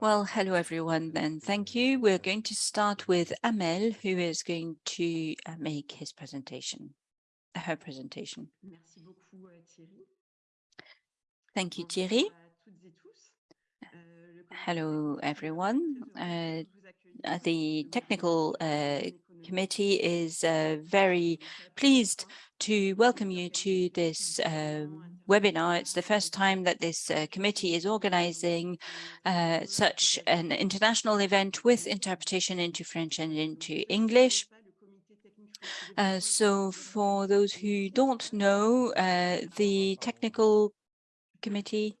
Well, hello everyone, and thank you. We're going to start with Amel, who is going to uh, make his presentation, her presentation. Thank you, Thierry. Hello, everyone. Uh, the technical uh, committee is uh, very pleased to welcome you to this uh, webinar. It's the first time that this uh, committee is organizing uh, such an international event with interpretation into French and into English. Uh, so for those who don't know, uh, the technical committee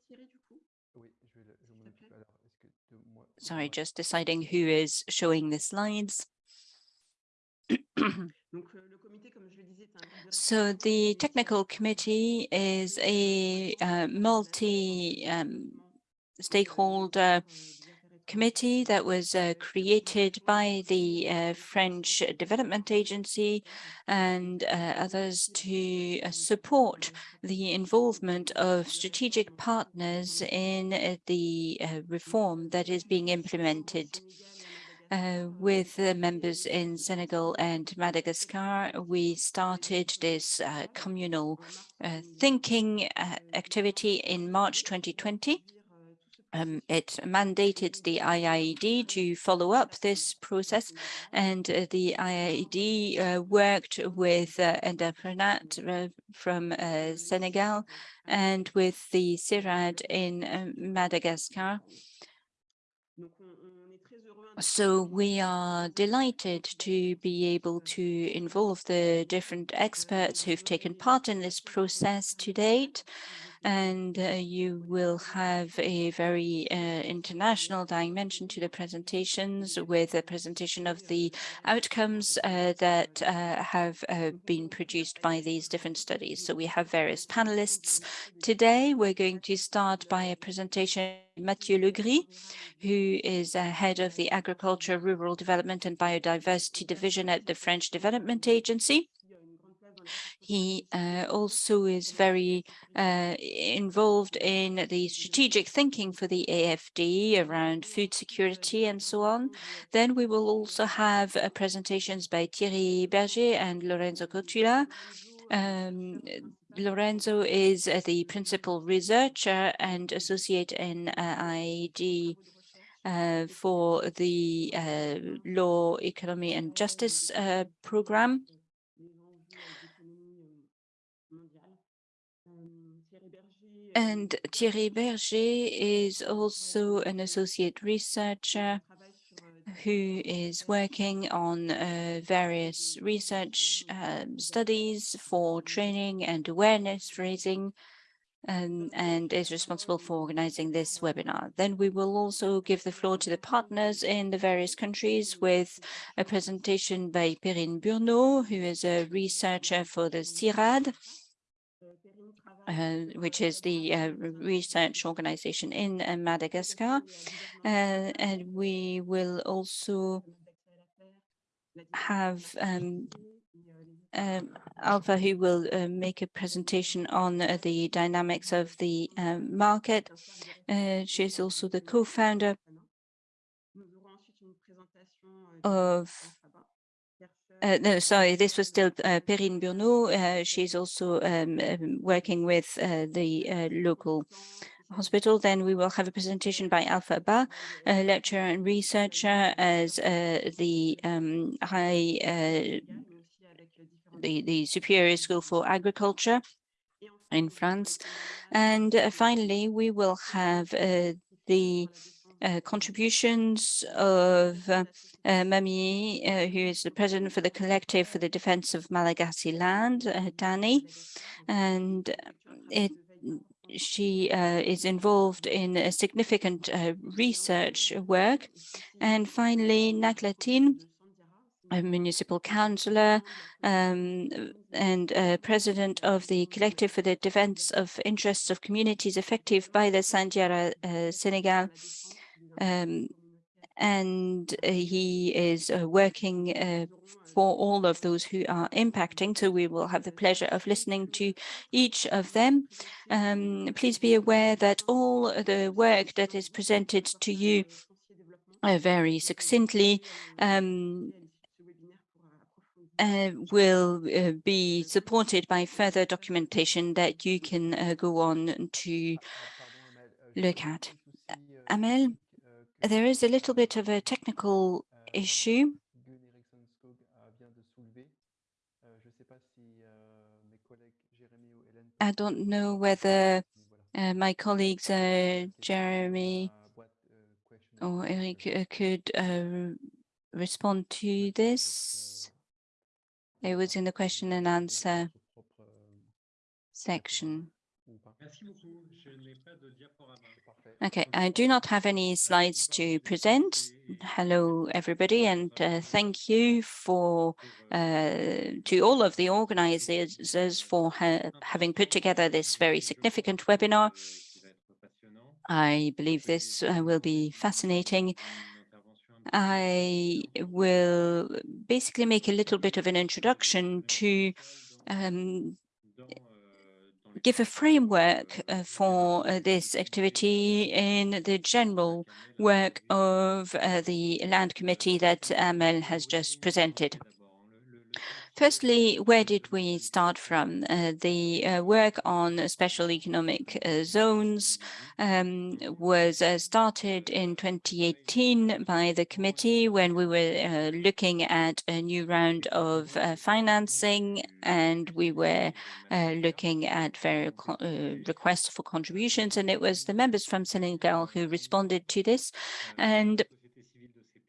sorry, just deciding who is showing the slides. So the technical committee is a uh, multi-stakeholder um, committee that was uh, created by the uh, French Development Agency and uh, others to uh, support the involvement of strategic partners in uh, the reform that is being implemented. Uh, with members in Senegal and Madagascar, we started this uh, communal uh, thinking uh, activity in March 2020. Um, it mandated the IIED to follow up this process, and uh, the IIED worked with uh, Enda Pronat from Senegal and with the CIRAD in Madagascar so we are delighted to be able to involve the different experts who've taken part in this process to date and uh, you will have a very uh, international dimension to the presentations with a presentation of the outcomes uh, that uh, have been produced by these different studies. So we have various panelists. Today, we're going to start by a presentation Mathieu Le Grix, who is head of the Agriculture, Rural Development and Biodiversity Division at the French Development Agency. He uh, also is very uh, involved in the strategic thinking for the AFD around food security and so on. Then we will also have uh, presentations by Thierry Berger and Lorenzo Cotula. Um, Lorenzo is uh, the principal researcher and associate in uh, IIED uh, for the uh, Law, Economy and Justice uh, program. And Thierry Berger is also an associate researcher who is working on uh, various research um, studies for training and awareness raising um, and is responsible for organizing this webinar. Then we will also give the floor to the partners in the various countries with a presentation by Perrine Burnod, who is a researcher for the CIRAD, which is the uh, research organization in uh, Madagascar. Uh, and we will also have um, um, Alpha, who will uh, make a presentation on uh, the dynamics of the um, market. she's also the co-founder of uh, no, sorry, this was still uh, Perrine Burnod. Uh, she's also um, um, working with uh, the uh, local hospital. Then we will have a presentation by Alpha Ba, a lecturer and researcher as uh, the um, high, the, the Superior School for Agriculture in France. And finally, we will have the uh, contributions of uh, uh, Mami, uh, who is the president for the Collective for the Defense of Malagasy Land, uh, Dani, and it, she is involved in a significant research work. And finally, Nakhlatin, a municipal councillor um, and uh, president of the Collective for the Defense of Interests of Communities Affected by the Sandiara uh, Senegal um, and uh, he is uh, working uh, for all of those who are impacting. So we will have the pleasure of listening to each of them. Um, please be aware that all the work that is presented to you uh, very succinctly um, uh, will uh, be supported by further documentation that you can uh, go on to look at. Amel, there is a little bit of a technical issue. I don't know whether uh, my colleagues, uh, Jeremy or Eric, uh, could uh, respond to this. It was in the question and answer section. Okay, I do not have any slides to present. Hello, everybody, and uh, thank you for uh, to all of the organizers for ha having put together this very significant webinar. I believe this uh, will be fascinating. I will basically make a little bit of an introduction to um, give a framework uh, for uh, this activity in the general work of uh, the Land Committee that Amel has just presented. Firstly, where did we start from? Uh, the uh, work on special economic uh, zones um, was uh, started in 2018 by the committee when we were uh, looking at a new round of uh, financing and we were looking at various requests for contributions and it was the members from Senegal who responded to this and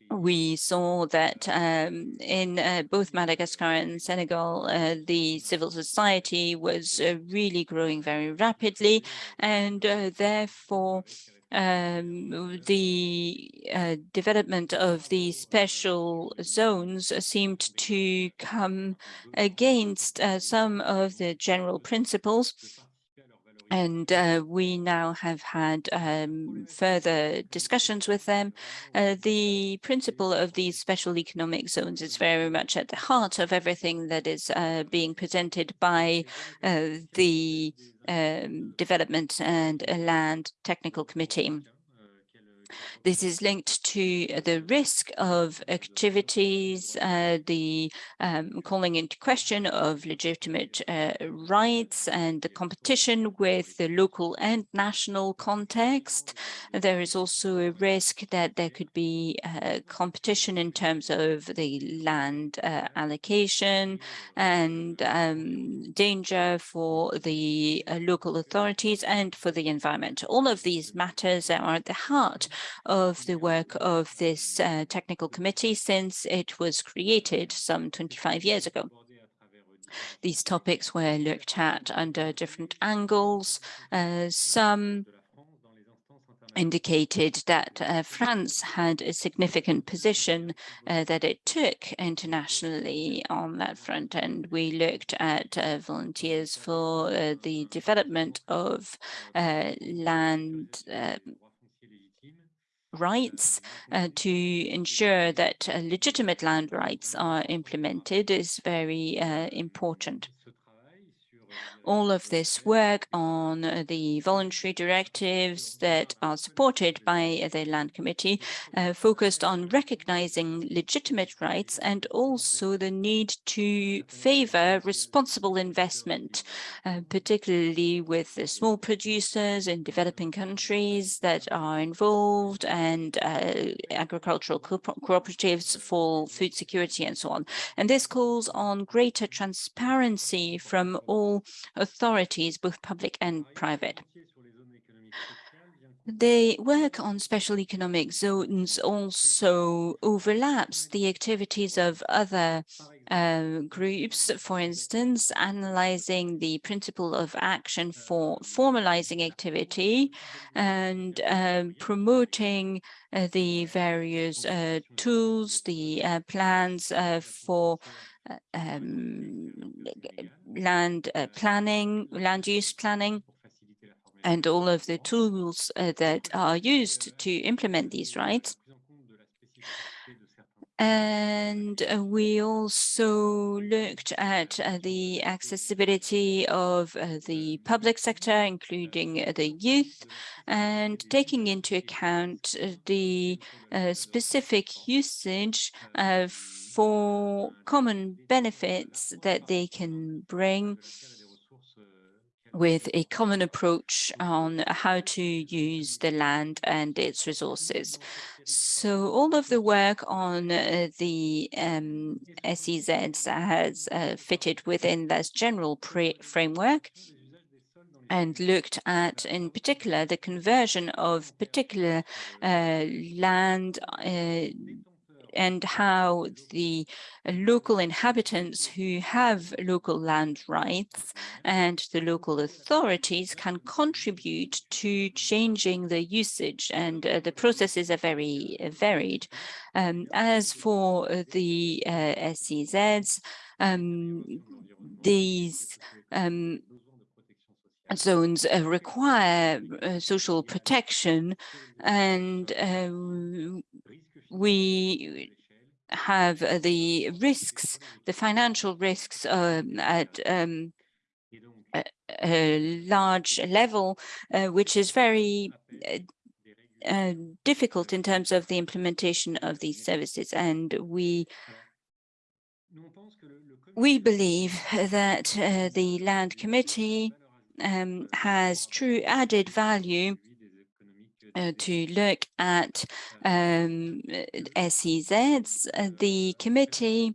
we saw that um, in uh, both Madagascar and Senegal, uh, the civil society was uh, really growing very rapidly, and uh, therefore um, the uh, development of the special zones seemed to come against uh, some of the general principles and uh, we now have had um, further discussions with them. Uh, the principle of these special economic zones is very much at the heart of everything that is uh, being presented by uh, the um, Development and Land Technical Committee. This is linked to the risk of activities, uh, the um, calling into question of legitimate uh, rights and the competition with the local and national context. There is also a risk that there could be uh, competition in terms of the land uh, allocation and um, danger for the uh, local authorities and for the environment. All of these matters are at the heart of the work of this uh, technical committee since it was created some 25 years ago. These topics were looked at under different angles. Uh, some indicated that uh, France had a significant position uh, that it took internationally on that front. And we looked at uh, volunteers for uh, the development of uh, land um, rights uh, to ensure that uh, legitimate land rights are implemented is very uh, important all of this work on uh, the voluntary directives that are supported by the Land Committee uh, focused on recognizing legitimate rights and also the need to favor responsible investment, uh, particularly with the small producers in developing countries that are involved and uh, agricultural co cooperatives for food security and so on. And this calls on greater transparency from all authorities, both public and private. The work on special economic zones also overlaps the activities of other uh, groups, for instance, analyzing the principle of action for formalizing activity and uh, promoting uh, the various uh, tools, the uh, plans uh, for um, land uh, planning, land use planning, and all of the tools uh, that are used to implement these rights. And uh, we also looked at uh, the accessibility of uh, the public sector, including the youth, and taking into account the specific usage for common benefits that they can bring with a common approach on how to use the land and its resources. So all of the work on uh, the um, SEZs has uh, fitted within this general framework and looked at, in particular, the conversion of particular uh, land uh, and how the local inhabitants who have local land rights and the local authorities can contribute to changing the usage and uh, the processes are very uh, varied. Um, as for the uh, SEZs, um, these um, zones uh, require uh, social protection and uh, we have uh, the risks, the financial risks um, at um, a, a, large level, uh, which is very uh, uh, difficult in terms of the implementation of these services. And we we believe that uh, the Land Committee um, has true added value uh, to look at um, SEZs, uh, the committee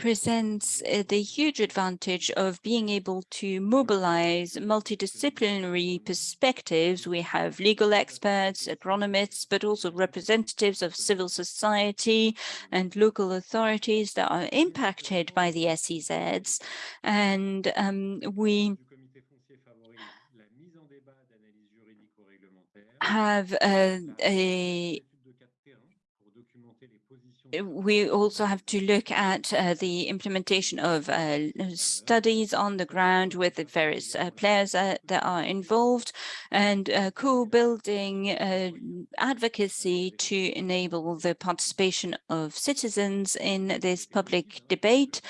presents uh, the huge advantage of being able to mobilize multidisciplinary perspectives. We have legal experts, agronomists, but also representatives of civil society and local authorities that are impacted by the SEZs. And um, we have uh, a we also have to look at uh, the implementation of uh, studies on the ground with the various uh, players uh, that are involved and uh, co-building uh, advocacy to enable the participation of citizens in this public debate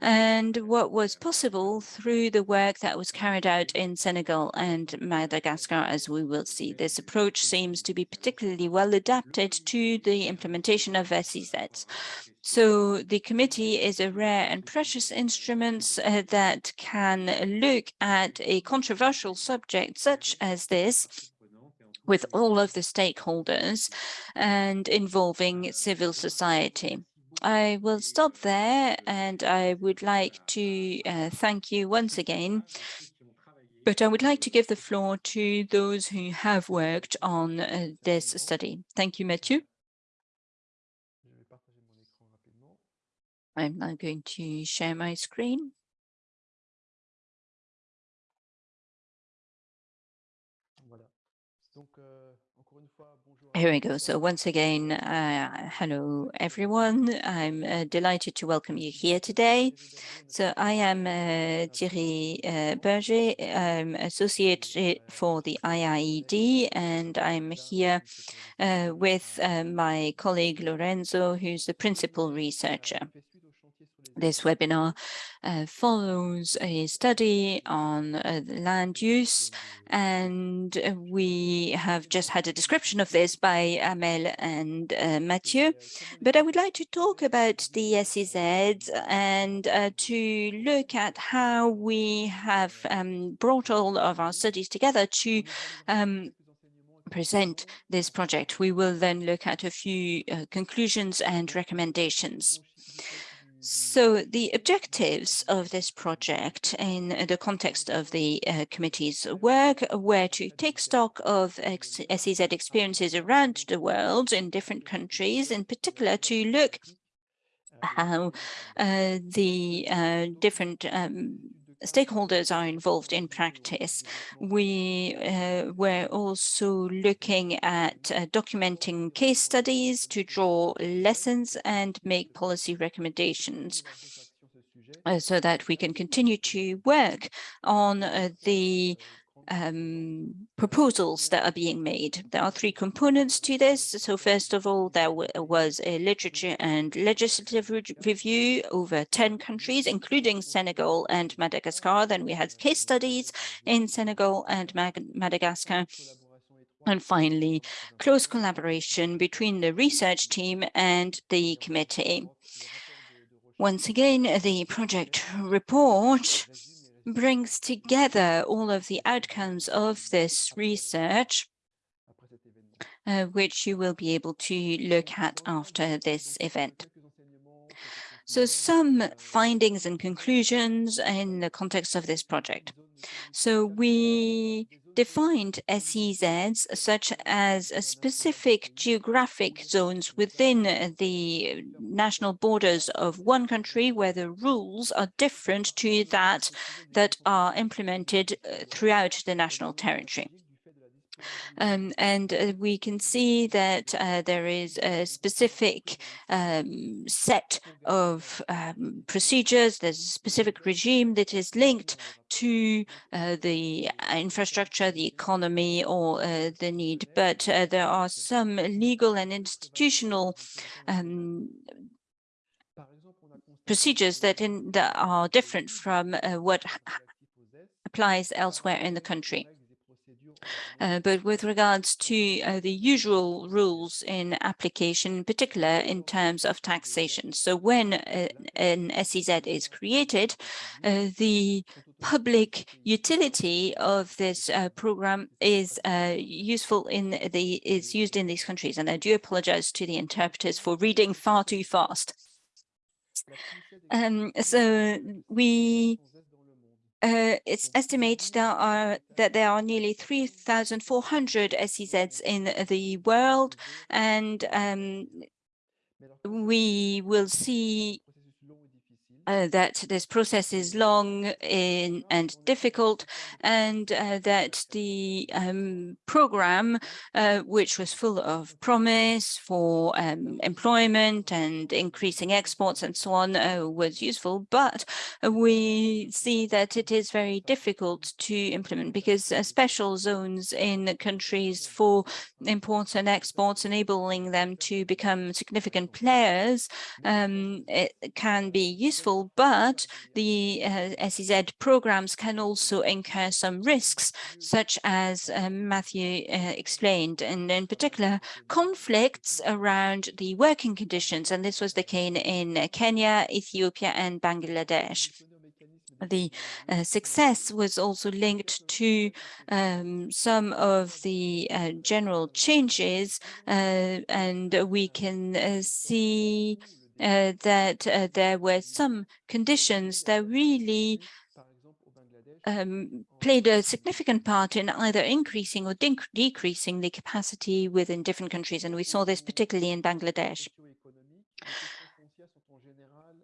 and what was possible through the work that was carried out in Senegal and Madagascar, as we will see. This approach seems to be particularly well adapted to the implementation of SEZs. So the committee is a rare and precious instrument uh, that can look at a controversial subject such as this with all of the stakeholders and involving civil society. I will stop there and I would like to uh, thank you once again. But I would like to give the floor to those who have worked on uh, this study. Thank you, Mathieu. I'm now going to share my screen. Here we go. So once again, uh, hello, everyone. I'm uh, delighted to welcome you here today. So I am uh, Thierry uh, Berger, I'm associate for the IIED, and I'm here uh, with uh, my colleague Lorenzo, who's the principal researcher. This webinar uh, follows a study on uh, land use, and uh, we have just had a description of this by Amel and uh, Mathieu. But I would like to talk about the SEZ and uh, to look at how we have um, brought all of our studies together to um, present this project. We will then look at a few uh, conclusions and recommendations. So the objectives of this project in the context of the uh, committee's work were to take stock of SEZ experiences around the world in different countries, in particular to look how uh, the uh, different um, stakeholders are involved in practice. We uh, were also looking at uh, documenting case studies to draw lessons and make policy recommendations. Uh, so that we can continue to work on uh, the um, proposals that are being made. There are three components to this. So first of all, there was a literature and legislative re review over 10 countries, including Senegal and Madagascar. Then we had case studies in Senegal and Madagascar. And finally, close collaboration between the research team and the committee. Once again, the project report brings together all of the outcomes of this research, uh, which you will be able to look at after this event. So some findings and conclusions in the context of this project. So we defined SEZs such as specific geographic zones within the national borders of one country where the rules are different to that that are implemented uh, throughout the national territory. Um, and uh, we can see that uh, there is a specific um, set of um, procedures. There's a specific regime that is linked to uh, the infrastructure, the economy, or uh, the need. But uh, there are some legal and institutional um, procedures that, in, that are different from uh, what applies elsewhere in the country. Uh, but with regards to uh, the usual rules in application, in particular in terms of taxation. So when an SEZ is created, uh, the public utility of this uh, program is useful in the is used in these countries. And I do apologize to the interpreters for reading far too fast. Um, so we uh, it's estimated there are, that there are nearly 3,400 SEZs in the world, and um, we will see uh, that this process is long in, and difficult, and uh, that the um, program, uh, which was full of promise for um, employment and increasing exports and so on, uh, was useful. But we see that it is very difficult to implement because uh, special zones in countries for imports and exports, enabling them to become significant players, um, it can be useful but the uh, SEZ programs can also incur some risks, such as uh, Matthew uh, explained, and in particular, conflicts around the working conditions. And this was the case in Kenya, Ethiopia, and Bangladesh the uh, success was also linked to um, some of the uh, general changes, uh, and we can uh, see uh, that uh, there were some conditions that really um, played a significant part in either increasing or decreasing the capacity within different countries. And we saw this particularly in Bangladesh.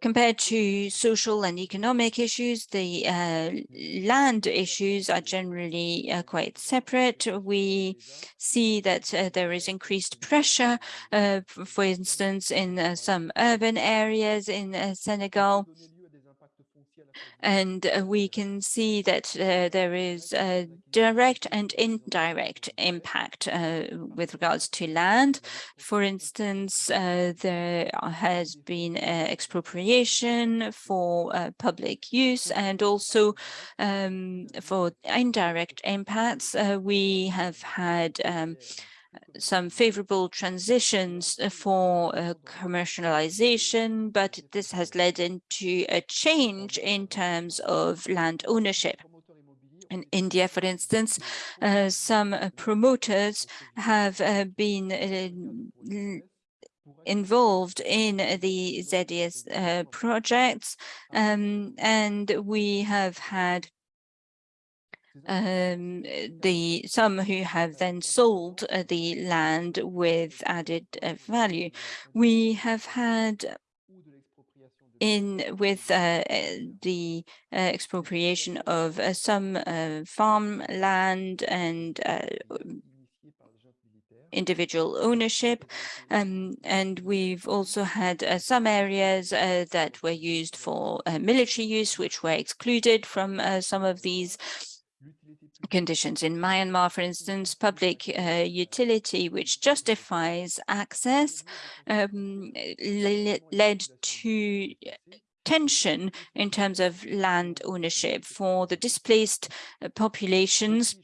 Compared to social and economic issues, the uh, land issues are generally uh, quite separate. We see that uh, there is increased pressure, uh, for instance, in uh, some urban areas in uh, Senegal. And uh, we can see that uh, there is a direct and indirect impact uh, with regards to land. For instance, uh, there has been uh, expropriation for uh, public use and also um, for indirect impacts. we have had um, some favorable transitions uh, for uh, commercialization, but this has led into a change in terms of land ownership. In India, for instance, uh, some uh, promoters have uh, been uh, involved in the ZES projects, um, and we have had um, the some who have then sold uh, the land with added uh, value. We have had in with uh, uh the uh, expropriation of uh, some farmland and individual ownership. Um, and we've also had uh, some areas uh, that were used for uh, military use, which were excluded from some of these conditions. In Myanmar, for instance, public uh, utility, which justifies access, um, led to tension in terms of land ownership for the displaced uh, populations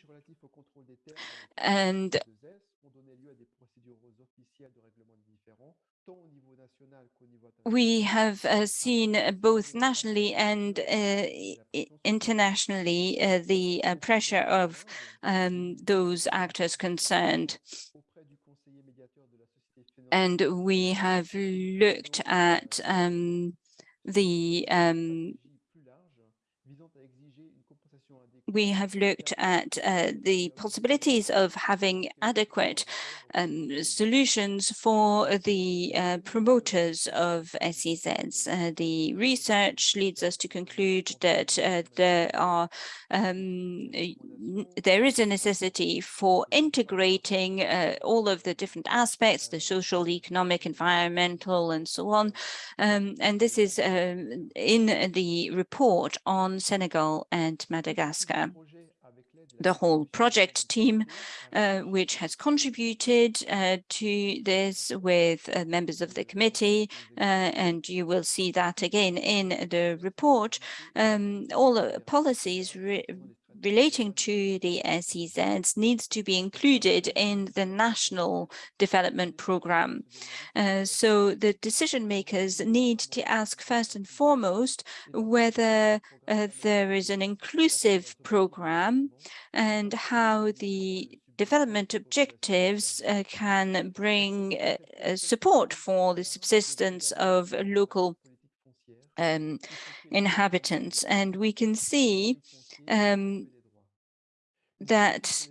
and we have uh, seen uh, both nationally and uh, internationally uh, the uh, pressure of um, those actors concerned. And we have looked at um, the um, we have looked at uh, the possibilities of having adequate um, solutions for the uh, promoters of SEZs. Uh, the research leads us to conclude that uh, there are um, there is a necessity for integrating uh, all of the different aspects, the social, economic, environmental, and so on. Um, and this is um, in the report on Senegal and Madagascar the whole project team, uh, which has contributed uh, to this with uh, members of the committee, uh, and you will see that again in the report. Um, all the policies relating to the SEZs needs to be included in the national development program. Uh, so the decision makers need to ask first and foremost whether uh, there is an inclusive program and how the development objectives uh, can bring uh, support for the subsistence of local um, inhabitants. And we can see um, that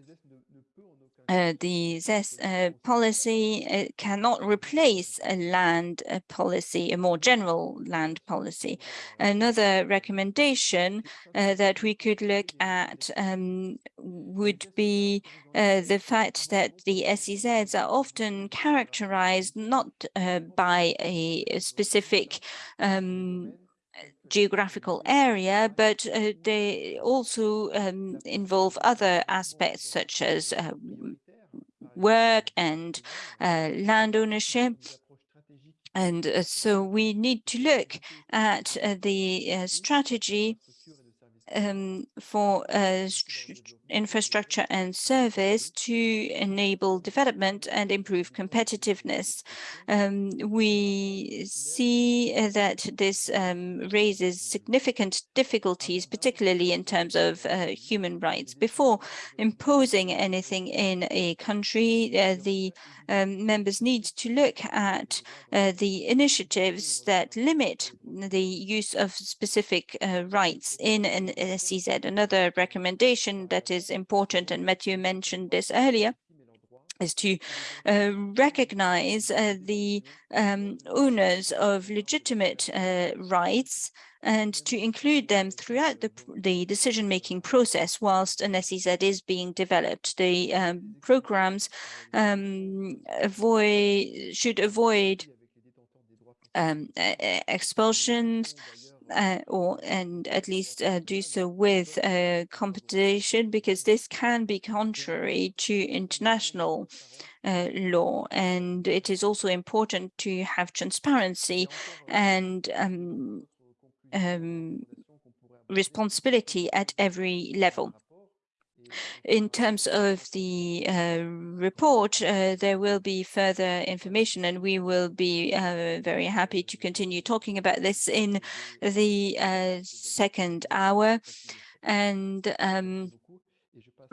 uh, the ZES uh, policy uh, cannot replace a land uh, policy, a more general land policy. Another recommendation uh, that we could look at um, would be uh, the fact that the SEZs are often characterized not by a, a specific um, geographical area, but uh, they also um, involve other aspects such as uh, work and uh, land ownership. And uh, so we need to look at uh, the uh, strategy um, for uh, infrastructure and service to enable development and improve competitiveness. Um, we see that this um, raises significant difficulties, particularly in terms of uh, human rights. Before imposing anything in a country, uh, the um, members need to look at uh, the initiatives that limit the use of specific uh, rights in an SEZ. Another recommendation that is important, and Mathieu mentioned this earlier, is to uh, recognize uh, the um, owners of legitimate uh, rights and to include them throughout the, the decision-making process whilst an SEZ is being developed. The um, programs um, avoid should avoid um, expulsions uh, or and at least uh, do so with uh, competition because this can be contrary to international uh, law and it is also important to have transparency and um, um, responsibility at every level. In terms of the uh, report, uh, there will be further information and we will be uh, very happy to continue talking about this in the uh, second hour. And um,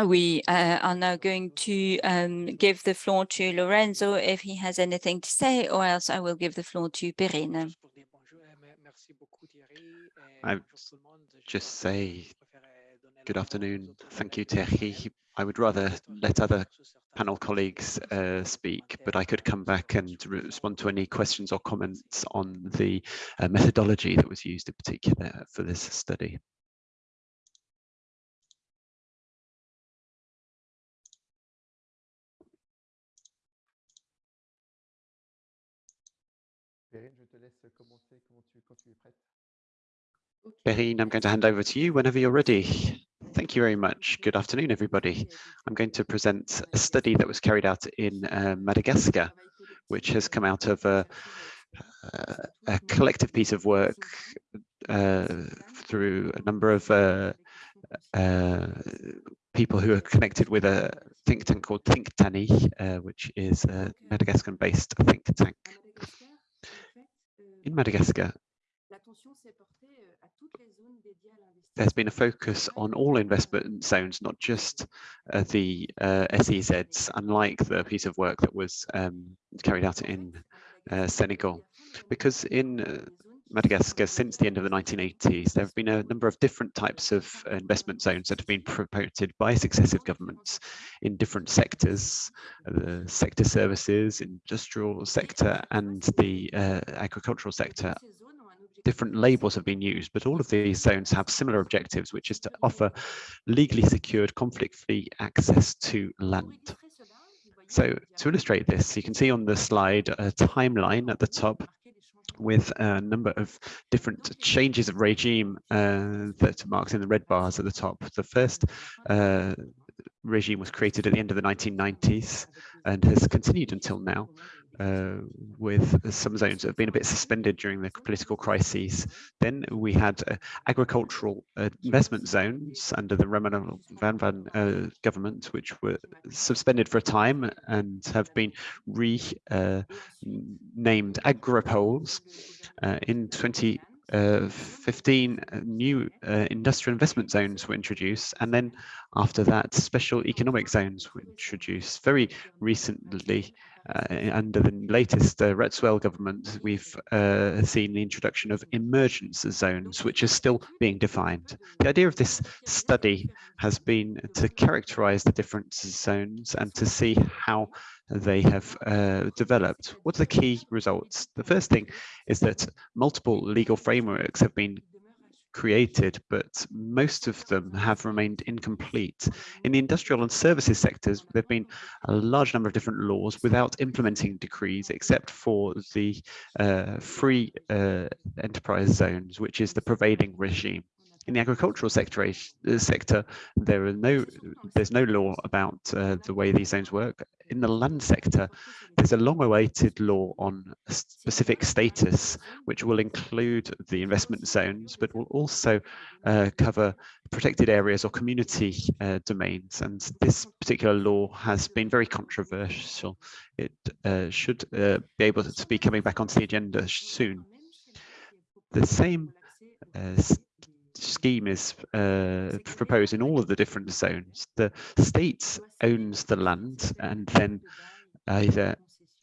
we uh, are now going to um, give the floor to Lorenzo if he has anything to say, or else I will give the floor to Perrine. I just say good afternoon. Thank you, Thierry. I would rather let other panel colleagues uh, speak, but I could come back and respond to any questions or comments on the uh, methodology that was used in particular for this study. Perrine, I'm going to hand over to you whenever you're ready. Thank you very much. Good afternoon, everybody. I'm going to present a study that was carried out in uh, Madagascar, which has come out of a, a collective piece of work uh, through a number of uh, uh, people who are connected with a think tank called Think Tani, uh, which is a Madagascar-based think tank. In Madagascar, there's been a focus on all investment zones, not just uh, the uh, SEZs, unlike the piece of work that was um, carried out in uh, Senegal. Because in uh, Madagascar, since the end of the 1980s, there have been a number of different types of investment zones that have been promoted by successive governments in different sectors, the sector services, industrial sector, and the uh, agricultural sector different labels have been used, but all of these zones have similar objectives, which is to offer legally secured conflict-free access to land. So to illustrate this, you can see on the slide a timeline at the top with a number of different changes of regime uh, that marked in the red bars at the top. The first uh, regime was created at the end of the 1990s and has continued until now uh, with some zones that have been a bit suspended during the political crises. Then we had uh, agricultural uh, investment zones under the Raymond Van uh, government, which were suspended for a time and have been renamed uh, agropoles. Uh, in 20 uh, 15 new industrial investment zones were introduced. And then after that special economic zones were introduced. Very recently uh, under the latest uh, Rajoelina government, we've uh, seen the introduction of emergence zones, which is still being defined. The idea of this study has been to characterize the different zones and to see how they have uh, developed. What are the key results? The first thing is that multiple legal frameworks have been created, but most of them have remained incomplete. In the industrial and services sectors, there have been a large number of different laws without implementing decrees, except for the uh, free uh, enterprise zones, which is the prevailing regime. In the agricultural sector, uh, sector there are no, there's no law about uh, the way these zones work. In the land sector, there's a long-awaited law on specific status, which will include the investment zones, but will also uh, cover protected areas or community uh, domains. And this particular law has been very controversial. It uh, should uh, be able to be coming back onto the agenda soon. The same scheme is uh, proposed in all of the different zones. The state owns the land and then either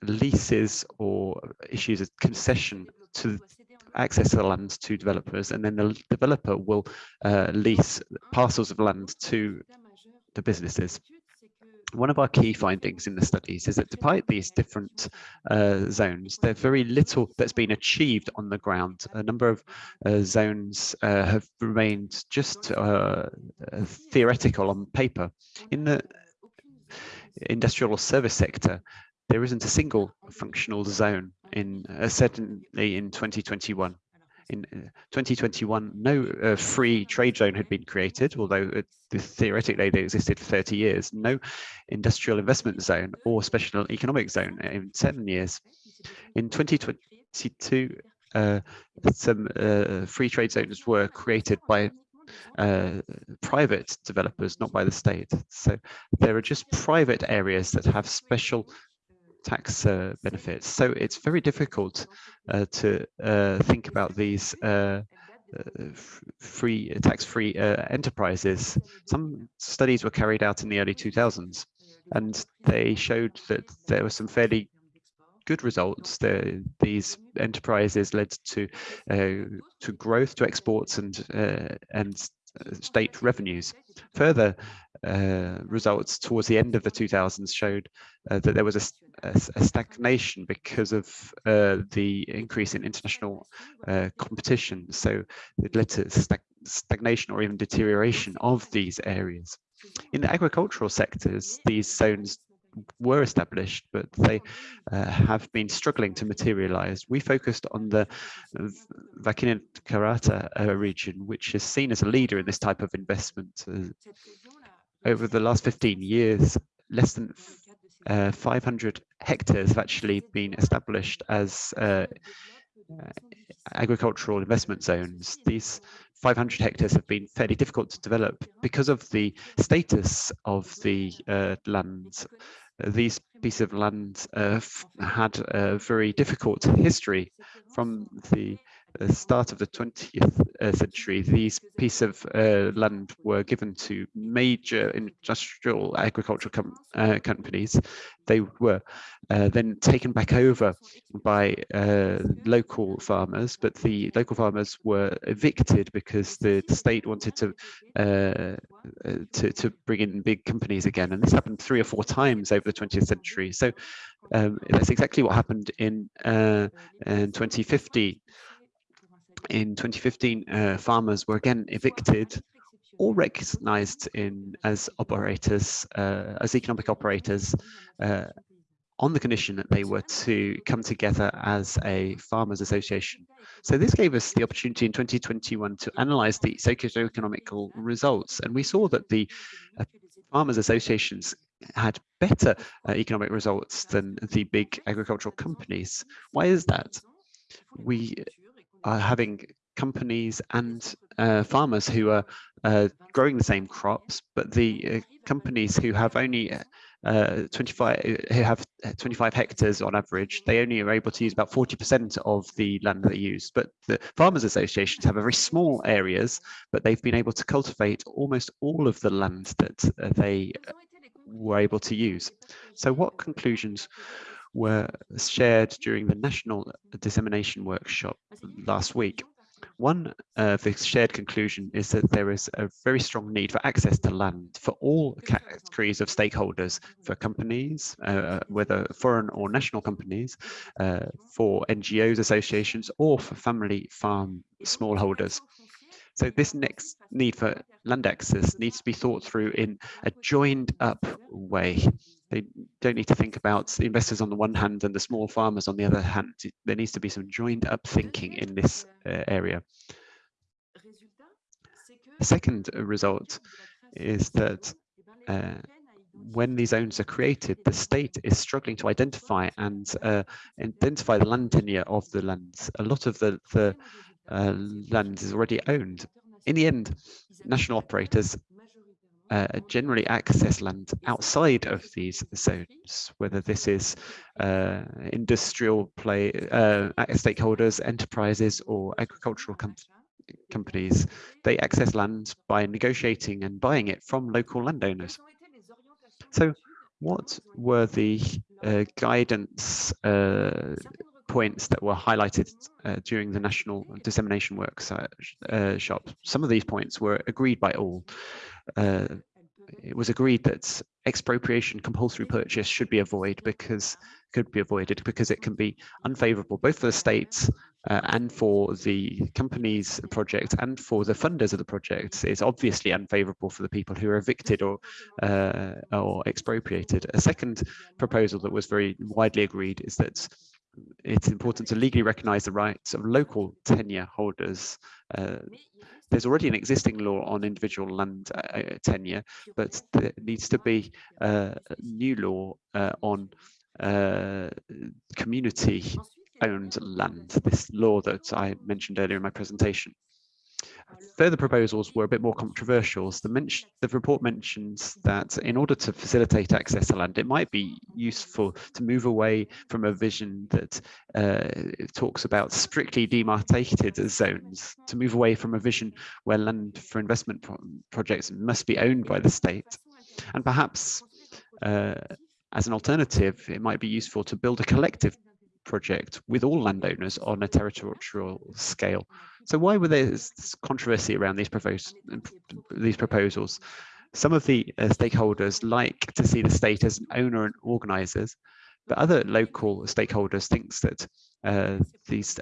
leases or issues a concession to access to the land to developers, and then the developer will uh, lease parcels of land to the businesses one of our key findings in the studies is that despite these different uh, zones, there's very little that's been achieved on the ground. A number of uh, zones uh, have remained just uh, theoretical on paper. In the industrial or service sector, there isn't a single functional zone in uh, certainly in 2021 in 2021, uh, no uh, free trade zone had been created, although uh, theoretically they existed for 30 years. No industrial investment zone or special economic zone in seven years. In 2022, uh, some uh, free trade zones were created by uh, private developers, not by the state. So there are just private areas that have special tax uh, benefits. So it's very difficult uh, to uh, think about these uh, uh, free tax-free enterprises. Some studies were carried out in the early 2000s, and they showed that there were some fairly good results. The, these enterprises led to to growth, to exports, and and state revenues. Further uh, results towards the end of the 2000s showed uh, that there was a, a, a stagnation because of uh, the increase in international uh, competition. So it led to stag stagnation or even deterioration of these areas. In the agricultural sectors, these zones were established, but they uh, have been struggling to materialize. We focused on the Vakinit Karata uh, region, which is seen as a leader in this type of investment. Uh, over the last 15 years, less than uh, 500 hectares have actually been established as uh, agricultural investment zones. These 500 hectares have been fairly difficult to develop because of the status of the uh, lands. These pieces of land uh, had a very difficult history from the the start of the 20th uh, century, these pieces of uh, land were given to major industrial agricultural com uh, companies. They were uh, then taken back over by uh, local farmers, but the local farmers were evicted because the, state wanted to, uh, to, to bring in big companies again. And this happened three or four times over the 20th century. So um, that's exactly what happened in, in 2050 in 2015, uh, farmers were again evicted or recognized in as operators, uh, as economic operators, uh, on the condition that they were to come together as a farmers association. So this gave us the opportunity in 2021 to analyze the socio-economical results. And we saw that the uh, farmers associations had better uh, economic results than the big agricultural companies. Why is that? We are having companies and uh, farmers who are uh, growing the same crops, but the uh, companies who have only uh, 25 who have 25 hectares on average, they only are able to use about 40% of the land that they use. But the farmers associations have very small areas, but they've been able to cultivate almost all of the land that uh, they were able to use. So what conclusions were shared during the National Dissemination Workshop last week. One of the shared conclusion is that there is a very strong need for access to land for all categories of stakeholders, for companies, uh, whether foreign or national companies, uh, for NGOs, associations, or for family farm smallholders. So this next need for land access needs to be thought through in a joined up way. They don't need to think about the investors on the one hand and the small farmers on the other hand. There needs to be some joined up thinking in this uh, area. The second result is that uh, when these zones are created, the state is struggling to identify and uh, identify the land tenure of the lands. A lot of the, the uh, land is already owned. In the end, national operators uh, generally access land outside of these zones, whether this is uh, industrial play uh, stakeholders, enterprises, or agricultural com companies. They access land by negotiating and buying it from local landowners. So what were the uh, guidance uh, points that were highlighted uh, during the national dissemination workshop. Uh, Some of these points were agreed by all. Uh, it was agreed that expropriation compulsory purchase should be avoided because could be avoided because it can be unfavorable both for the states uh, and for the company's project and for the funders of the project it's obviously unfavorable for the people who are evicted or uh, or expropriated a second proposal that was very widely agreed is that it's important to legally recognize the rights of local tenure holders. Uh, there's already an existing law on individual land uh, uh tenure, but there needs to be uh, a new law uh, on uh, community owned land, this law that I mentioned earlier in my presentation. Further proposals were a bit more controversial. The, the, report mentions that in order to facilitate access to land, it might be useful to move away from a vision that uh, talks about strictly demarcated zones, to move away from a vision where land for investment pro projects must be owned by the state. And perhaps uh, as an alternative, it might be useful to build a collective project with all landowners on a territorial scale. So why were there controversy around these, propos these proposals? Some of the uh, stakeholders like to see the state as an owner and organizers, but other local stakeholders thinks that uh, these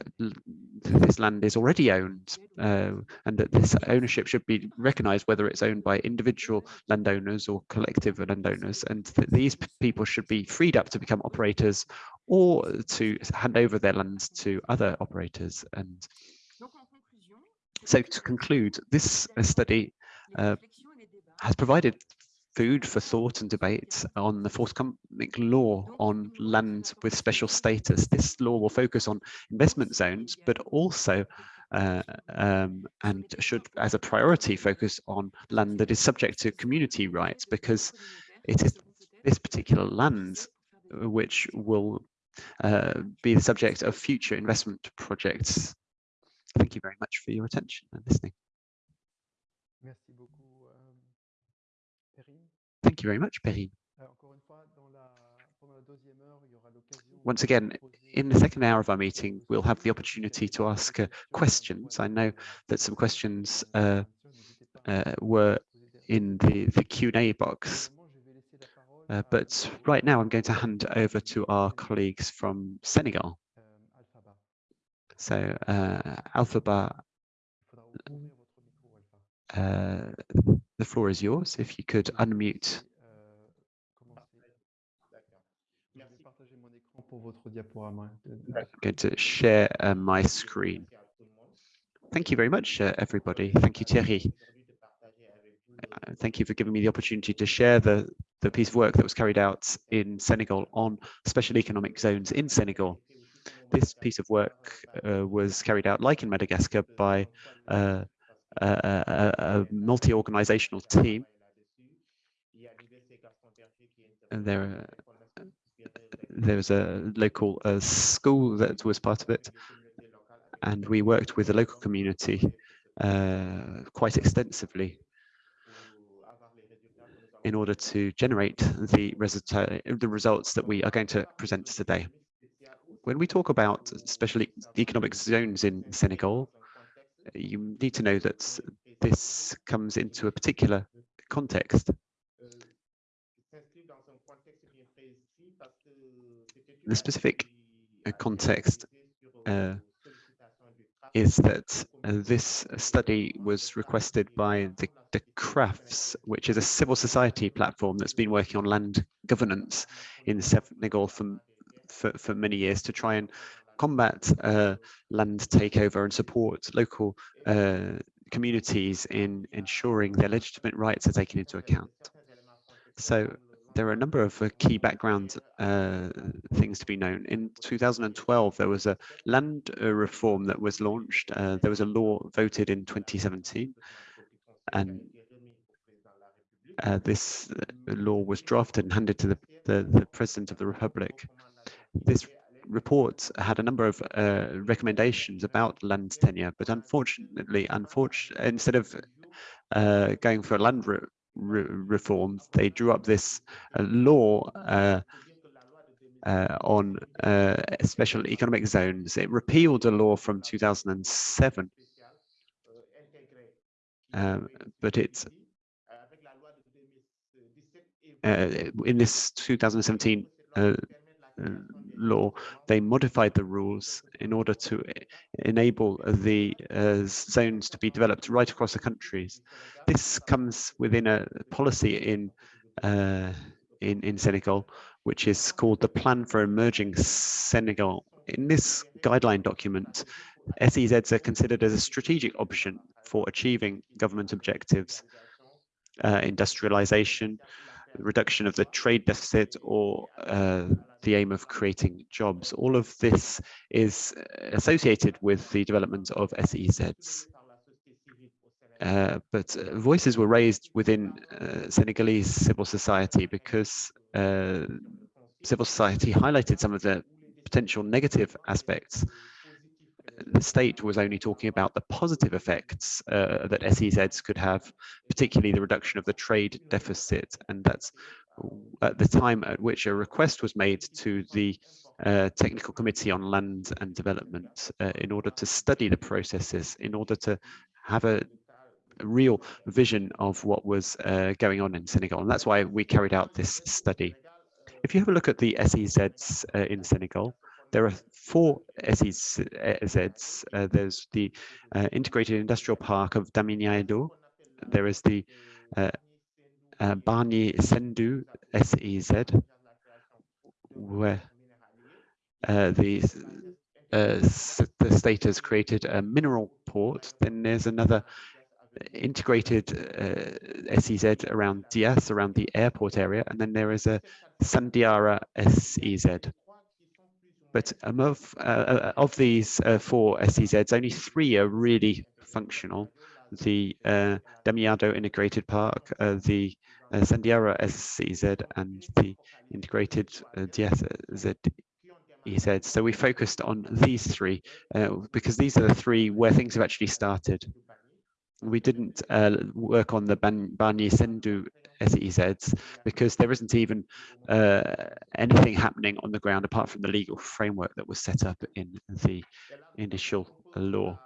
this land is already owned uh, and that this ownership should be recognized whether it's owned by individual landowners or collective landowners and that these people should be freed up to become operators or to hand over their lands to other operators and so to conclude this study uh, has provided food for thought and debate on the forthcoming law on land with special status. This law will focus on investment zones, but also uh, um, and should, as a priority, focus on land that is subject to community rights because it is this particular land which will uh, be the subject of future investment projects. Thank you very much for your attention and listening. Thank you very much, Perrine. Once again, in the second hour of our meeting, we'll have the opportunity to ask uh, questions. I know that some questions uh, uh, were in the, the Q&A box. Uh, but right now, I'm going to hand over to our colleagues from Senegal. So, uh, Alphaba, uh, the floor is yours. If you could unmute. I'm going to share uh, my screen. Thank you very much, uh, everybody. Thank you, Thierry. Uh, thank you for giving me the opportunity to share the, the piece of work that was carried out in Senegal on special economic zones in Senegal. This piece of work uh, was carried out, like in Madagascar, by uh, a, a multi-organizational team. And there, there was a local uh, school that was part of it. And we worked with the local community uh, quite extensively in order to generate the, the results that we are going to present today. When we talk about special economic zones in Senegal, you need to know that this comes into a particular context. The specific context uh, is that uh, this study was requested by the, the CRAFS, which is a civil society platform that's been working on land governance in Senegal for, for, for many years to try and combat uh, land takeover and support local uh, communities in ensuring their legitimate rights are taken into account. So there are a number of uh, key background uh, things to be known. In 2012, there was a land uh, reform that was launched. Uh, there was a law voted in 2017, and this law was drafted and handed to the, the, the President of the Republic. This report had a number of uh, recommendations about land tenure, but unfortunately, unfortunately, instead of uh, going for land re re reform, they drew up this uh, law uh, uh, on uh, special economic zones. It repealed a law from 2007, um, but it's in this 2017 law, they modified the rules in order to enable the uh, zones to be developed right across the countries. This comes within a policy in uh, in, in Senegal, which is called the Plan for Emerging Senegal. In this guideline document, SEZs are considered as a strategic option for achieving government objectives, uh, industrialization, reduction of the trade deficit or uh, the aim of creating jobs. All of this is associated with the development of SEZs. Uh, but uh, voices were raised within uh, Senegalese civil society because uh, civil society highlighted some of the potential negative aspects the state was only talking about the positive effects uh, that SEZs could have, particularly the reduction of the trade deficit. And that's at the time at which a request was made to the uh, Technical Committee on Land and Development uh, in order to study the processes, in order to have a, real vision of what was uh, going on in Senegal. And that's why we carried out this study. if you have a look at the SEZs uh, in Senegal, there are four SEZs. Uh, there's the uh, Integrated Industrial Park of Diamniadio. There is the uh, uh, Bargny Sendou SEZ, where uh, the uh, the state has created a mineral port. Then there's another integrated uh, SEZ around Diass, around the airport area, and then there is a Sandiara SEZ. But of, uh, uh, of these uh, four SEZs, only three are really functional. The uh, Integrated Park, uh, the uh, Sandiara SEZ, and the integrated uh, DSZ EZ. So we focused on these three uh, because these are the three where things have actually started. We didn't uh, work on the Bargny Sendou SEZs because there isn't even uh, anything happening on the ground apart from the legal framework that was set up in the initial law.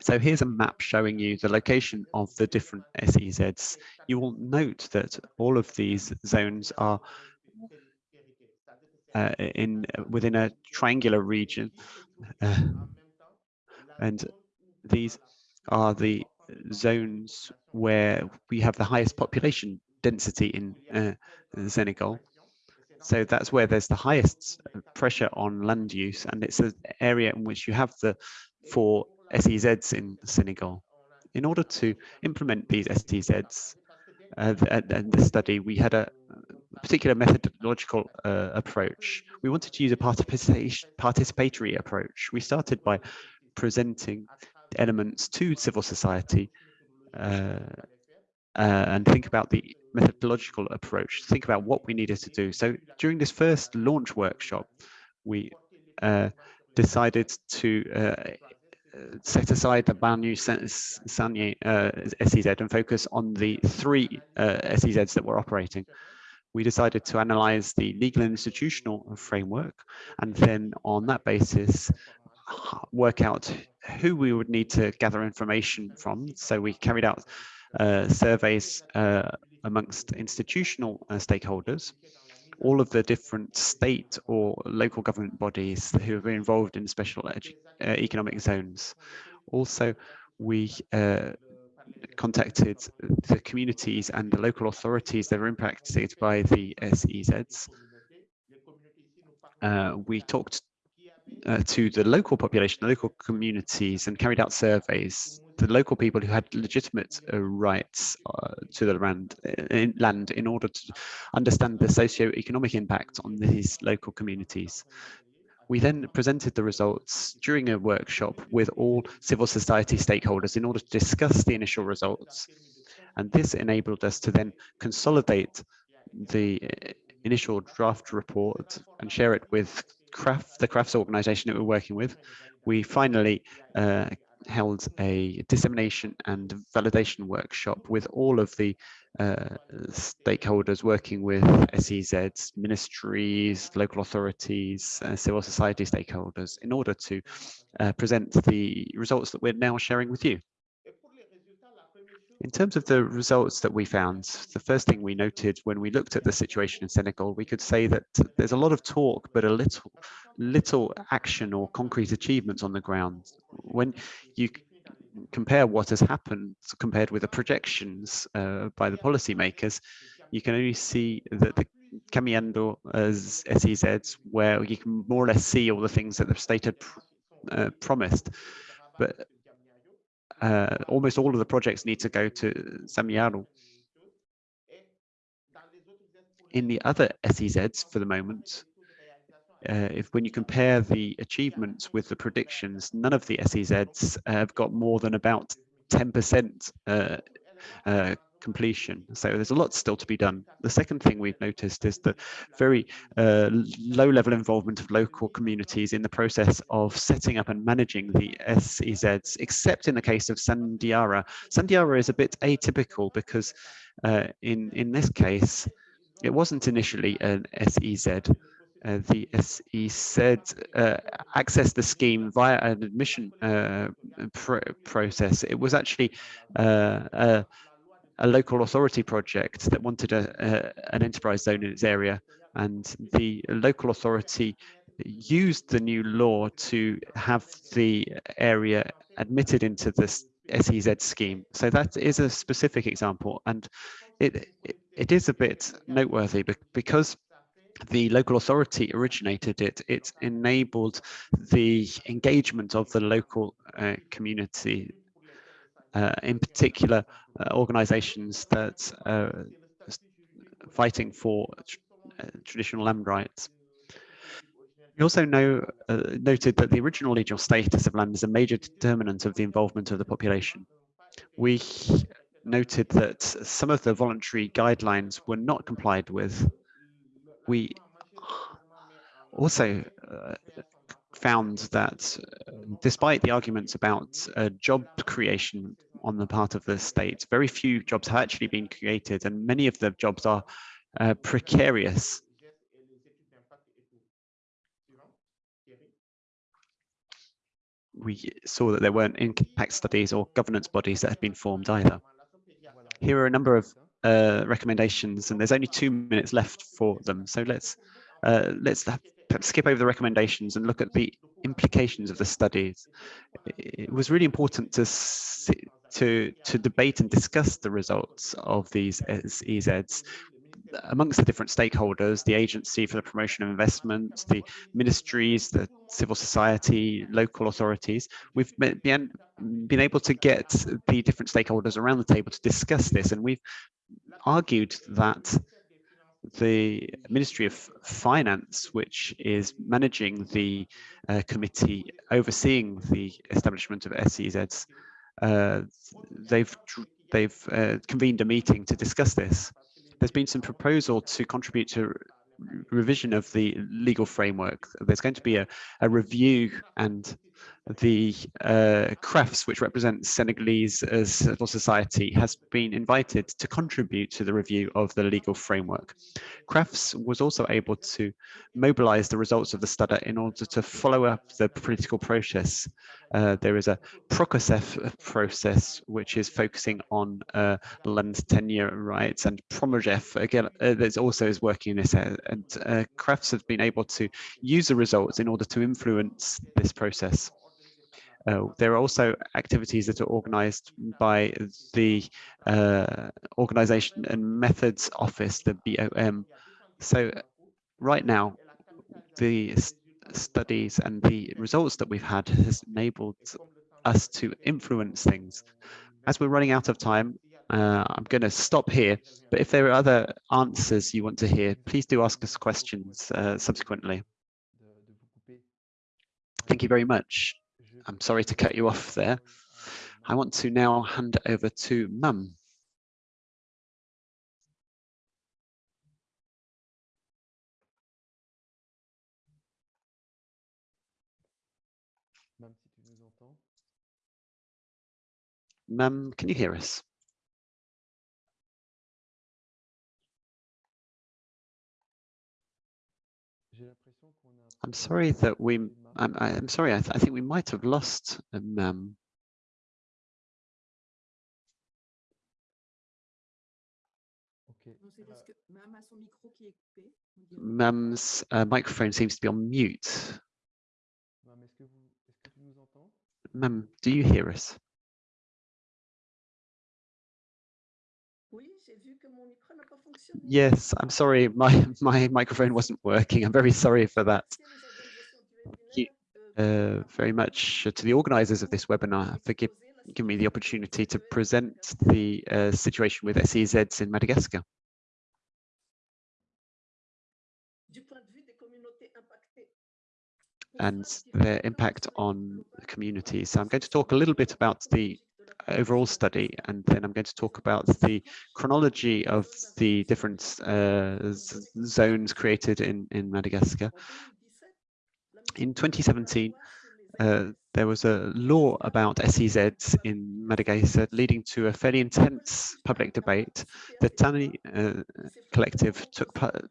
So here's a map showing you the location of the different SEZs. You will note that all of these zones are uh, in within a triangular region. Uh, and these are the zones where we have the highest population density in, uh, Senegal. So that's where there's the highest pressure on land use, and it's an area in which you have the four SEZs in Senegal. In order to implement these SEZs, uh, the study, we had a particular methodological uh, approach. We wanted to use a participatory approach. We started by presenting elements to civil society uh, uh, and think about the methodological approach, think about what we needed to do. So during this first launch workshop, we uh, decided to uh, set aside the Bargny Sendou uh, SEZ and focus on the three uh, SEZs that were operating. We decided to analyze the legal and institutional framework, and then on that basis, work out who we would need to gather information from. So we carried out uh, surveys uh, amongst institutional uh, stakeholders, all of the different state or local government bodies who have been involved in special uh, economic zones. Also, we uh, contacted the communities and the local authorities that are impacted by the SEZs. Uh, we talked uh, to the local population, the local communities, and carried out surveys. The local people who had legitimate uh, rights uh, to the land uh, in, land in order to understand the socio-economic impact on these local communities. We then presented the results during a workshop with all civil society stakeholders in order to discuss the initial results. And this enabled us to then consolidate the uh, initial draft report and share it with CRAF, the CRAFS organization that we're working with. We finally uh, held a dissemination and validation workshop with all of the uh, stakeholders working with SEZs, ministries, local authorities, uh, civil society stakeholders in order to uh, present the results that we're now sharing with you. In terms of the results that we found, the first thing we noted when we looked at the situation in Senegal, we could say that there's a lot of talk, but a little, little action or concrete achievements on the ground. When you compare what has happened compared with the projections uh, by the policymakers, you can only see that the Caminando as SEZs, where you can more or less see all the things that the state had pr uh, promised. But uh, almost all of the projects need to go to Samiaro. In the other SEZs for the moment, uh, if when you compare the achievements with the predictions, none of the SEZs have got more than about 10% uh, uh, completion. So there's a lot still to be done. The second thing we've noticed is the very uh, low level involvement of local communities in the process of setting up and managing the SEZs, except in the case of Sandiara. Sandiara is a bit atypical because uh, in, in this case, it wasn't initially an SEZ. Uh, the SEZ uh, accessed the scheme via an admission uh, pr process. It was actually uh, a local authority project that wanted a, a, an enterprise zone in its area. and the local authority used the new law to have the area admitted into this SEZ scheme. So that is a specific example, and it, it, it is a bit noteworthy because the local authority originated it, it enabled the engagement of the local uh, community, in particular uh, organizations that are fighting for tr uh, traditional land rights. We also know, uh, noted that the original legal status of land is a major determinant of the involvement of the population. We noted that some of the voluntary guidelines were not complied with. We also uh, found that uh, despite the arguments about uh, job creation on the part of the state, very few jobs have actually been created and many of the jobs are uh, precarious we saw that there weren't impact studies or governance bodies that had been formed either. Here are a number of uh, recommendations, and there's only two minutes left for them. So let's uh, let's skip over the recommendations and look at the implications of the studies. It was really important to to to debate and discuss the results of these EZs amongst the different stakeholders, the Agency for the Promotion of Investment, the ministries, the civil society, local authorities, we've been, been able to get the different stakeholders around the table to discuss this. And we've argued that the Ministry of Finance, which is managing the uh, committee overseeing the establishment of SEZs, uh, they've they've uh, convened a meeting to discuss this there's been some proposal to contribute to revision of the legal framework. There's going to be a, a review and the uh, CRAFS, which represents Senegalese uh, civil society, has been invited to contribute to the review of the legal framework. CRAFS was also able to mobilize the results of the study in order to follow up the political process. Uh, there is a PROCASEF process, which is focusing on uh, land tenure rights, and PROMOGEF, again, uh, that also is working in this, area. and CRAFS has been able to use the results in order to influence this process. Uh, there are also activities that are organized by the uh, Organization and Methods Office, the BOM. So right now, the studies and the results that we've had has enabled us to influence things. As we're running out of time, uh, I'm going to stop here, but if there are other answers you want to hear, please do ask us questions uh, subsequently. Thank you very much. I'm sorry to cut you off there. I want to now hand over to Mum. Mum, can you hear us? I'm sorry that we, I'm, I'm sorry, I, th I think we might have lost um, Mum's uh, microphone seems to be on mute. Mum, do you hear us? Yes, I'm sorry, my, my microphone wasn't working. I'm very sorry for that. Thank you uh, very much to the organizers of this webinar for give, giving me the opportunity to present the uh, situation with SEZs in Madagascar. and their impact on the community. So I'm going to talk a little bit about the overall study, and then I'm going to talk about the chronology of the different uh, zones created in, in Madagascar. In 2017, uh, there was a law about SEZs in Madagascar leading to a fairly intense public debate. The Tany uh, collective took part,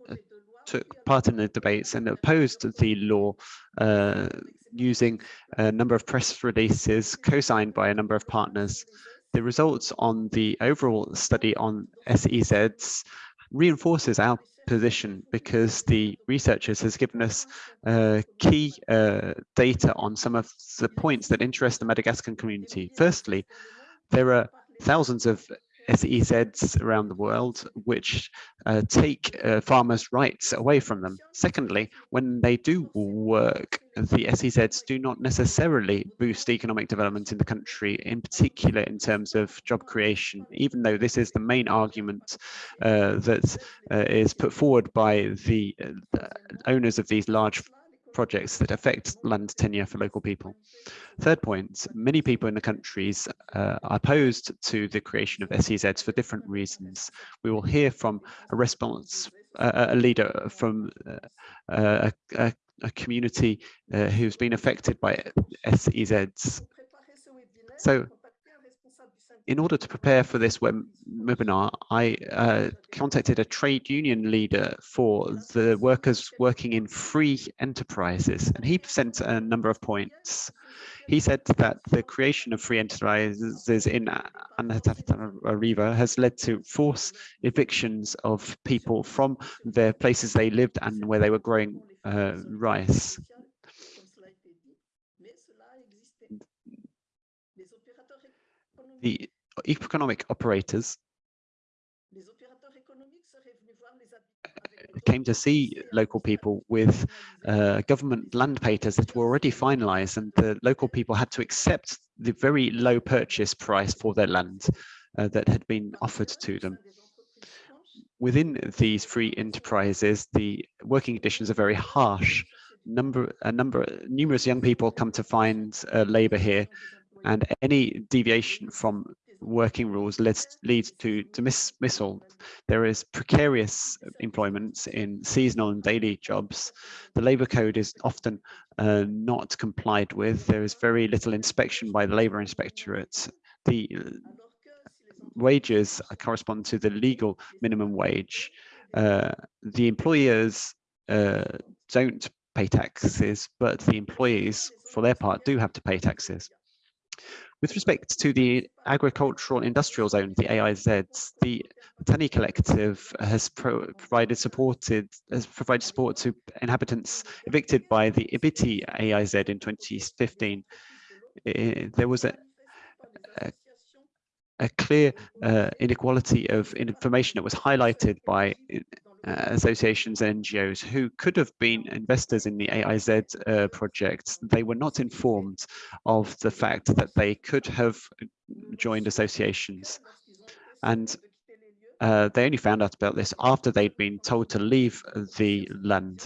took part in the debates and opposed the law uh, using a number of press releases co-signed by a number of partners. The results on the overall study on SEZs reinforces our position because the researchers has given us uh, key uh, data on some of the points that interest the Madagascan community. Firstly, there are thousands of SEZs around the world which uh, take uh, farmers' rights away from them. Secondly, when they do work, the SEZs do not necessarily boost economic development in the country, in particular in terms of job creation, even though this is the main argument uh, that uh, is put forward by the uh, owners of these large projects that affect land tenure for local people. Third point, many people in the countries uh, are opposed to the creation of SEZs for different reasons. We will hear from a response, uh, a leader from uh, a, a, community uh, who's been affected by SEZs. So in order to prepare for this web webinar, I uh, contacted a trade union leader for the workers working in free enterprises, and he sent a number of points. He said that the creation of free enterprises in Antananarivo has led to forced evictions of people from their places they lived and where they were growing uh, rice. The economic operators came to see local people with uh, government land papers that were already finalized and the local people had to accept the very low purchase price for their land uh, that had been offered to them. Within these free enterprises, the working conditions are very harsh. Number, a number, numerous young people come to find uh, labor here, and any deviation from working rules leads, leads to to dismissal. There is precarious employment in seasonal and daily jobs. The labour code is often uh, not complied with. There is very little inspection by the labour inspectorate. The uh, wages correspond to the legal minimum wage. Uh, the employers uh, don't pay taxes, but the employees, for their part, do have to pay taxes. With respect to the agricultural industrial zone, the AIZ, the Tany Collective has pro provided supported has provided support to inhabitants evicted by the Ibity AIZ in 2015. there was a, a, a clear uh, inequality of information that was highlighted by associations and NGOs who could have been investors in the AIZ uh, project. They were not informed of the fact that they could have joined associations. And uh, they only found out about this after they'd been told to leave the land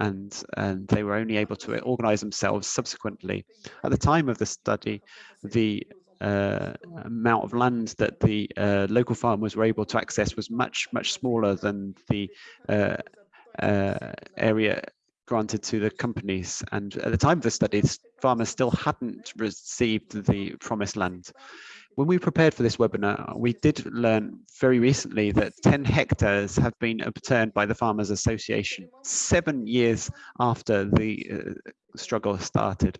and, and they were only able to organize themselves subsequently. At the time of the study, the uh, amount of land that the uh, local farmers were able to access was much, much smaller than the uh, uh, area granted to the companies. And at the time of the study, farmers still hadn't received the promised land. When we prepared for this webinar, we did learn very recently that 10 hectares have been overturned by the Farmers Association seven years after the uh, struggle started.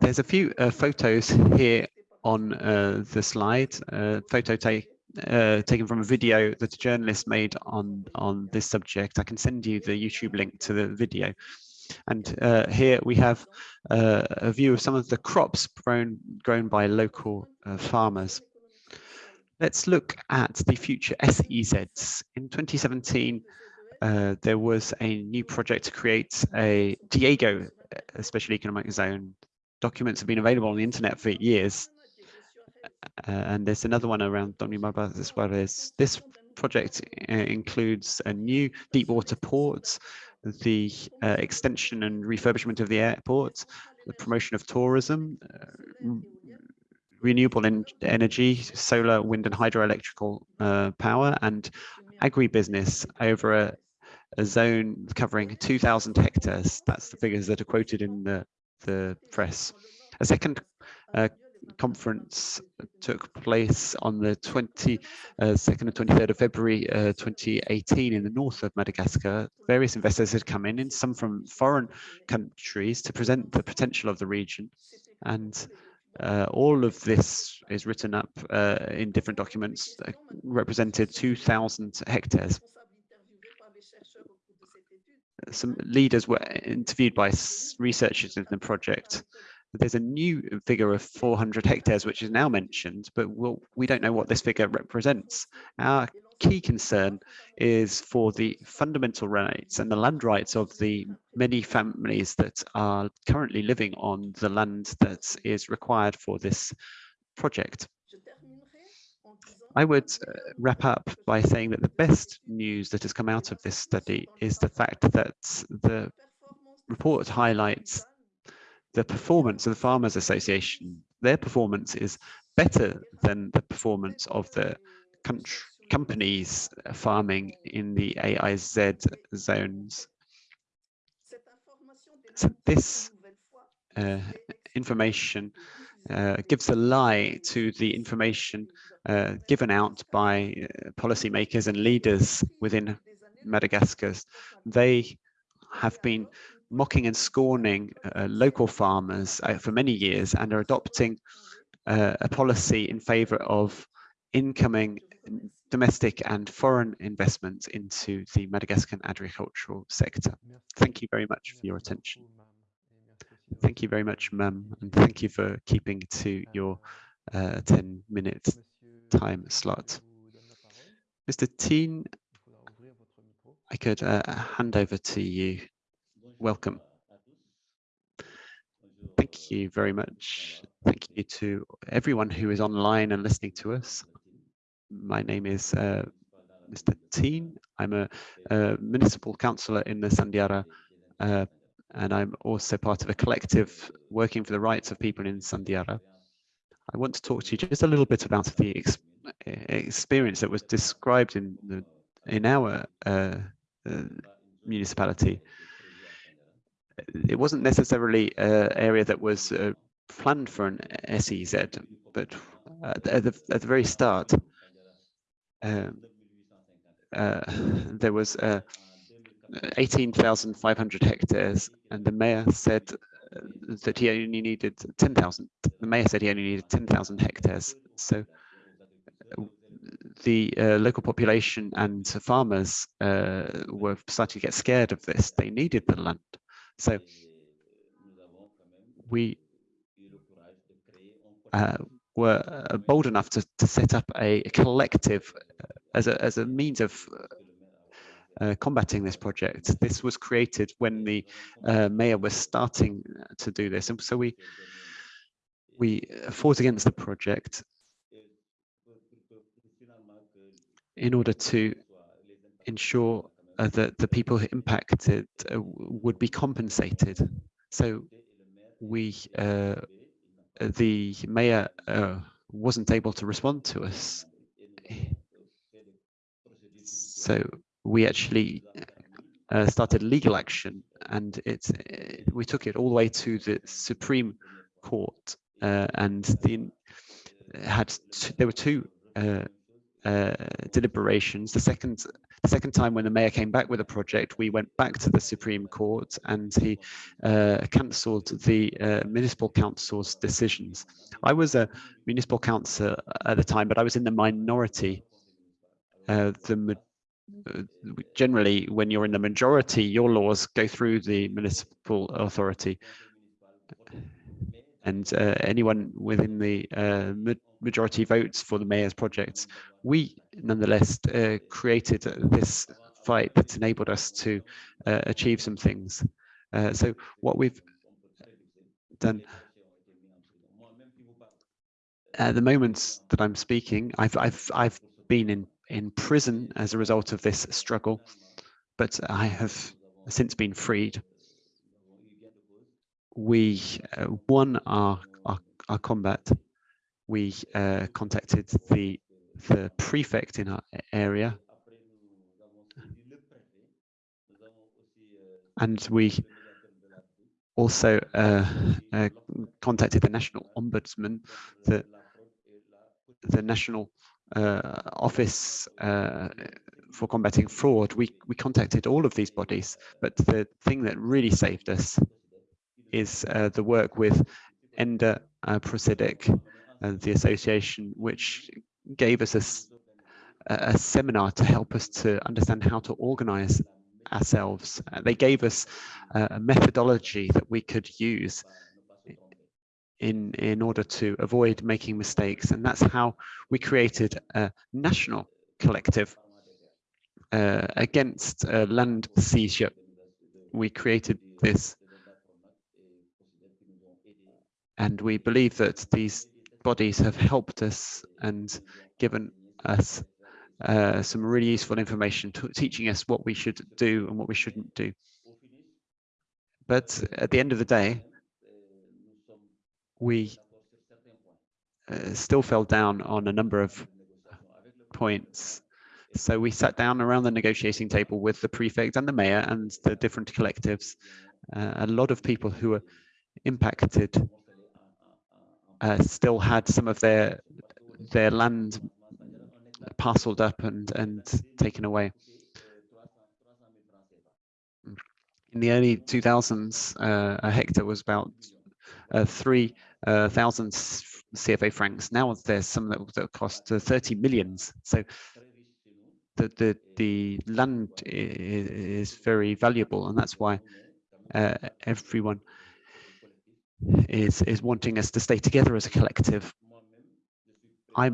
There's a few uh, photos here on uh, the slide, uh, photo take, uh, taken from a video that a journalist made on, on this subject. I can send you the YouTube link to the video. And uh, here we have uh, a view of some of the crops grown, grown by local farmers. Let's look at the future SEZs. In 2017, uh, there was a new project to create a Diego, a special economic zone documents have been available on the internet for years. Uh, and there's another one around Domimaba as well as this project uh, includes a new deep water port, the uh, extension and refurbishment of the airport, the promotion of tourism, uh, renewable en energy, solar, wind and hydroelectrical uh, power, and agribusiness over a, a zone covering 2,000 hectares. That's the figures that are quoted in the the press. A second uh, conference took place on the 22nd uh, and 23rd of February uh, 2018 in the north of Madagascar. Various investors had come in, in some from foreign countries, to present the potential of the region. And uh, all of this is written up uh, in different documents, uh, represented 2,000 hectares. Some leaders were interviewed by researchers in the project. There's a new figure of 400 hectares, which is now mentioned, but we'll, we don't know what this figure represents. Our key concern is for the fundamental rights and the land rights of the many families that are currently living on the land that is required for this project. I would uh, wrap up by saying that the best news that has come out of this study is the fact that the report highlights the performance of the Farmers Association. Their performance is better than the performance of the companies farming in the AIZ zones. So this uh, information uh, gives a lie to the information uh, given out by uh, policymakers and leaders within Madagascar. They have been mocking and scorning uh, local farmers uh, for many years and are adopting a policy in favor of incoming domestic and foreign investments into the Madagascan agricultural sector. Thank you very much for your attention. Thank you very much, Ma'am, and thank you for keeping to your uh, 10 minute time slot. Mr. Teen, I could uh, hand over to you. Welcome. Thank you very much. Thank you to everyone who is online and listening to us my name is uh, Mr. Teen. I'm a, a, municipal councillor in the Sandiara, uh, and I'm also part of a collective working for the rights of people in Sandiara. I want to talk to you just a little bit about the ex experience that was described in the in our uh, uh municipality. It wasn't necessarily an area that was uh, planned for an SEZ, but at the, at the very start, um, uh, there was uh, 18,500 hectares, and the mayor said that he only needed 10,000. The mayor said he only needed 10,000 hectares. So uh, the uh, local population and farmers uh, were starting to get scared of this. They needed the land. So we uh, were uh, bold enough to, to set up a collective uh, as a, as a means of uh, uh, combating this project. This was created when the uh, mayor was starting to do this. And so we, we fought against the project in order to ensure uh, that the people impacted would be compensated. So we the mayor uh, wasn't able to respond to us. So we actually uh, started legal action and it, uh, we took it all the way to the Supreme Court uh, and the had there were two uh, uh, deliberations. The second the second time when the mayor came back with a project, we went back to the Supreme Court and he uh, cancelled the uh, municipal council's decisions. I was a municipal councillor at the time, but I was in the minority. Uh, the generally, when you're in the majority, your laws go through the municipal authority and uh, anyone within the uh, majority votes for the mayor's projects. We nonetheless uh, created this fight that enabled us to uh, achieve some things. Uh, so what we've done at the moment that I'm speaking, I've I've I've been in in prison as a result of this struggle, but I have since been freed we uh, won our, our, our combat. We uh, contacted the the prefect in our area, and we also uh, uh, contacted the national ombudsman, the the national office uh, for combating fraud. We we contacted all of these bodies, but the thing that really saved us is uh, the work with Enda uh, uh, the association, which gave us a, a, seminar to help us to understand how to organize ourselves. Uh, they gave us a methodology that we could use in, in order to avoid making mistakes. And that's how we created a national collective uh, against uh, land seizure. We created this and we believe that these bodies have helped us and given us uh, some really useful information, teaching us what we should do and what we shouldn't do. But at the end of the day, we uh, still fell down on a number of points. So we sat down around the negotiating table with the prefect and the mayor and the different collectives. Uh, a lot of people who were impacted uh, still had some of their their land parceled up and and taken away. In the early 2000s, uh, a hectare was about 3,000 uh, CFA francs. Now there's some that, that cost uh, 30 millions. So the, the, the land is, is very valuable and that's why uh, everyone is is wanting us to stay together as a collective. I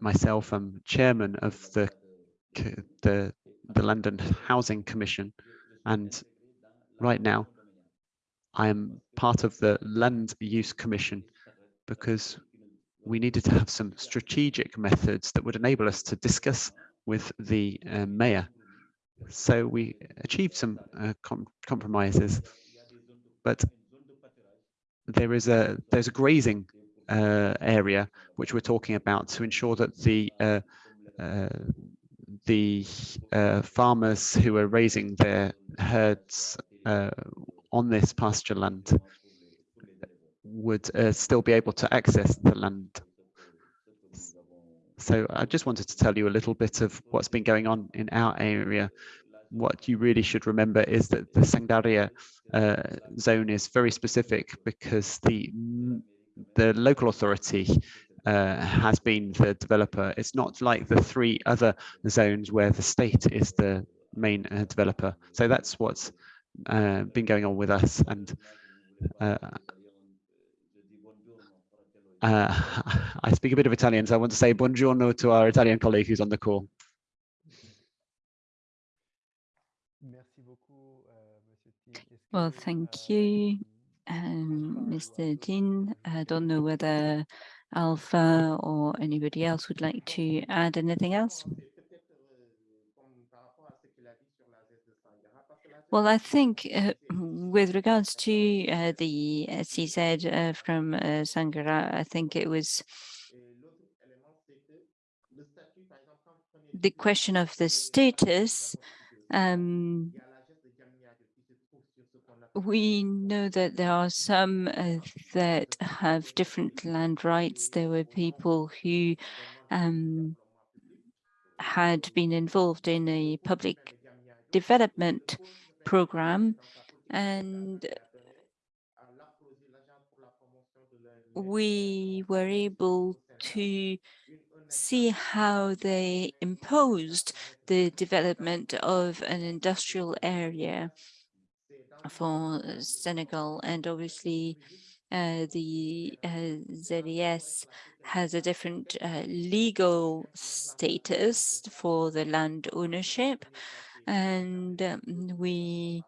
myself am chairman of the the the London Housing Commission, and right now I am part of the Land Use Commission because we needed to have some strategic methods that would enable us to discuss with the uh, mayor. So we achieved some uh, com compromises, but there is a there's a grazing uh, area which we're talking about to ensure that the uh, uh, the uh, farmers who are raising their herds on this pasture land would uh, still be able to access the land. So I just wanted to tell you a little bit of what's been going on in our area what you really should remember is that the Sandiara uh, zone is very specific because the the local authority uh, has been the developer. It's not like the three other zones where the state is the main uh, developer. So that's what's uh, been going on with us. And uh, uh, I speak a bit of Italian, so I want to say buongiorno to our Italian colleague who's on the call. Well, thank you, um, Mr. Dean. I don't know whether Alpha or anybody else would like to add anything else. Well, I think uh, with regards to uh, the SEZ uh, from uh, Sandiara, I think it was the question of the status um, we know that there are some uh, that have different land rights. There were people who um, had been involved in a public development program and we were able to see how they imposed the development of an industrial area for Senegal. And obviously uh, the uh, ZES has a different uh, legal status for the land ownership and um, we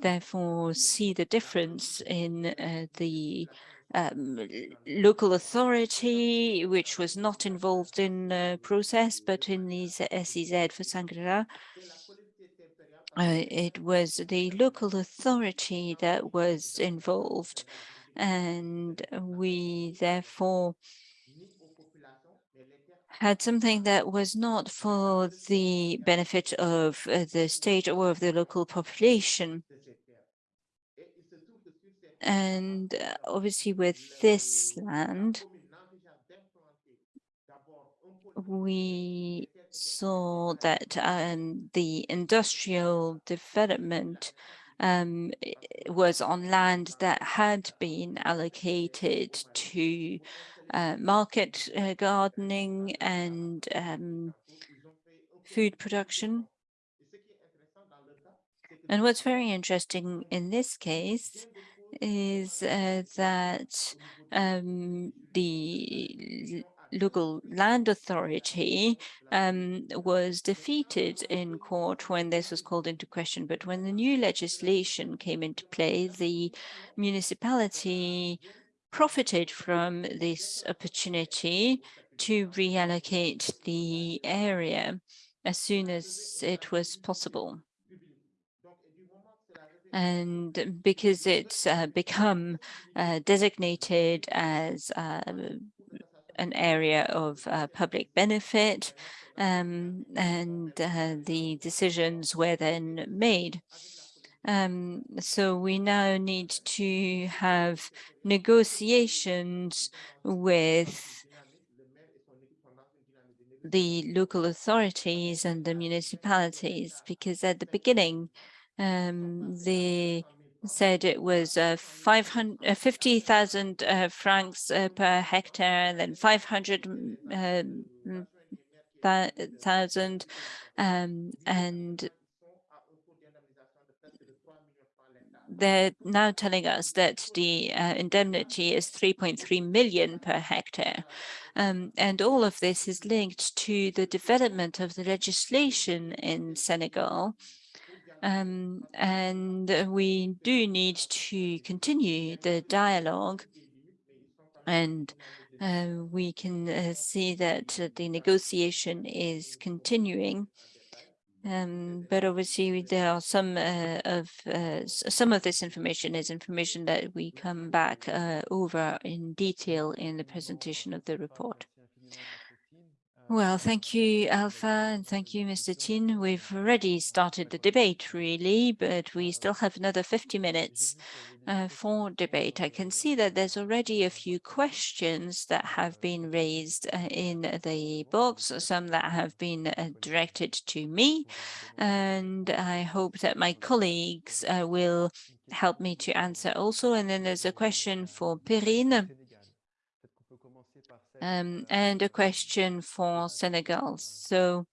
therefore see the difference in uh, the um, local authority, which was not involved in the process, but in the SEZ for Sandiara, uh, it was the local authority that was involved and we therefore had something that was not for the benefit of uh, the state or of the local population. And uh, obviously with this land, we saw that um, the industrial development um, was on land that had been allocated to uh, market uh, gardening and um, food production. And what's very interesting in this case is uh, that um, the local land authority um, was defeated in court when this was called into question. But when the new legislation came into play, the municipality profited from this opportunity to reallocate the area as soon as it was possible. And because it's uh, become uh, designated as uh, an area of uh, public benefit, um, and uh, the decisions were then made. Um, so we now need to have negotiations with the local authorities and the municipalities, because at the beginning, um, they said it was uh, 500, uh, 50,000 uh, francs uh, per hectare, and then 500 um, um, and they're now telling us that the uh, indemnity is 3.3 million per hectare. Um, and all of this is linked to the development of the legislation in Senegal. Um, and we do need to continue the dialogue and uh, we can uh, see that the negotiation is continuing um, but obviously there are some uh, of uh, some of this information is information that we come back uh, over in detail in the presentation of the report. Well, thank you, Alpha, and thank you, Mr. Tin. We've already started the debate, really, but we still have another 50 minutes uh, for debate. I can see that there's already a few questions that have been raised uh, in the box, some that have been uh, directed to me, and I hope that my colleagues uh, will help me to answer also. And then there's a question for Perrine um, and a question for Senegal. So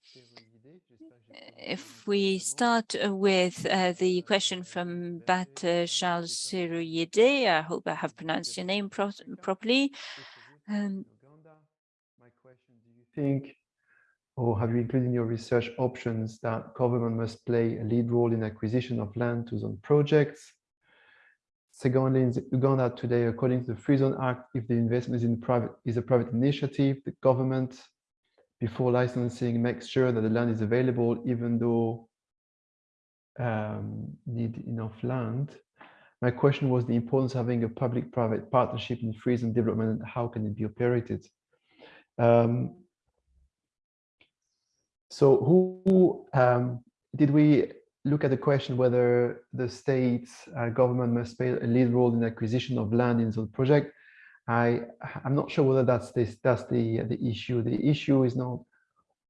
if we start with uh, the question from Bat uh, Charles Seruyede, I hope I have pronounced your name pro properly. Um, My question, do you think or have you included in your research options that government must play a lead role in acquisition of land to zone projects? Secondly, in Uganda today, according to the Free Zone Act, if the investment is in private is a private initiative, the government, before licensing, makes sure that the land is available, even though um, need enough land. My question was the importance of having a public-private partnership in free zone development and how can it be operated? Um, so who um, did we look at the question whether the state uh, government must play a lead role in acquisition of land in the project. I I'm not sure whether that's this that's the the issue. The issue is not,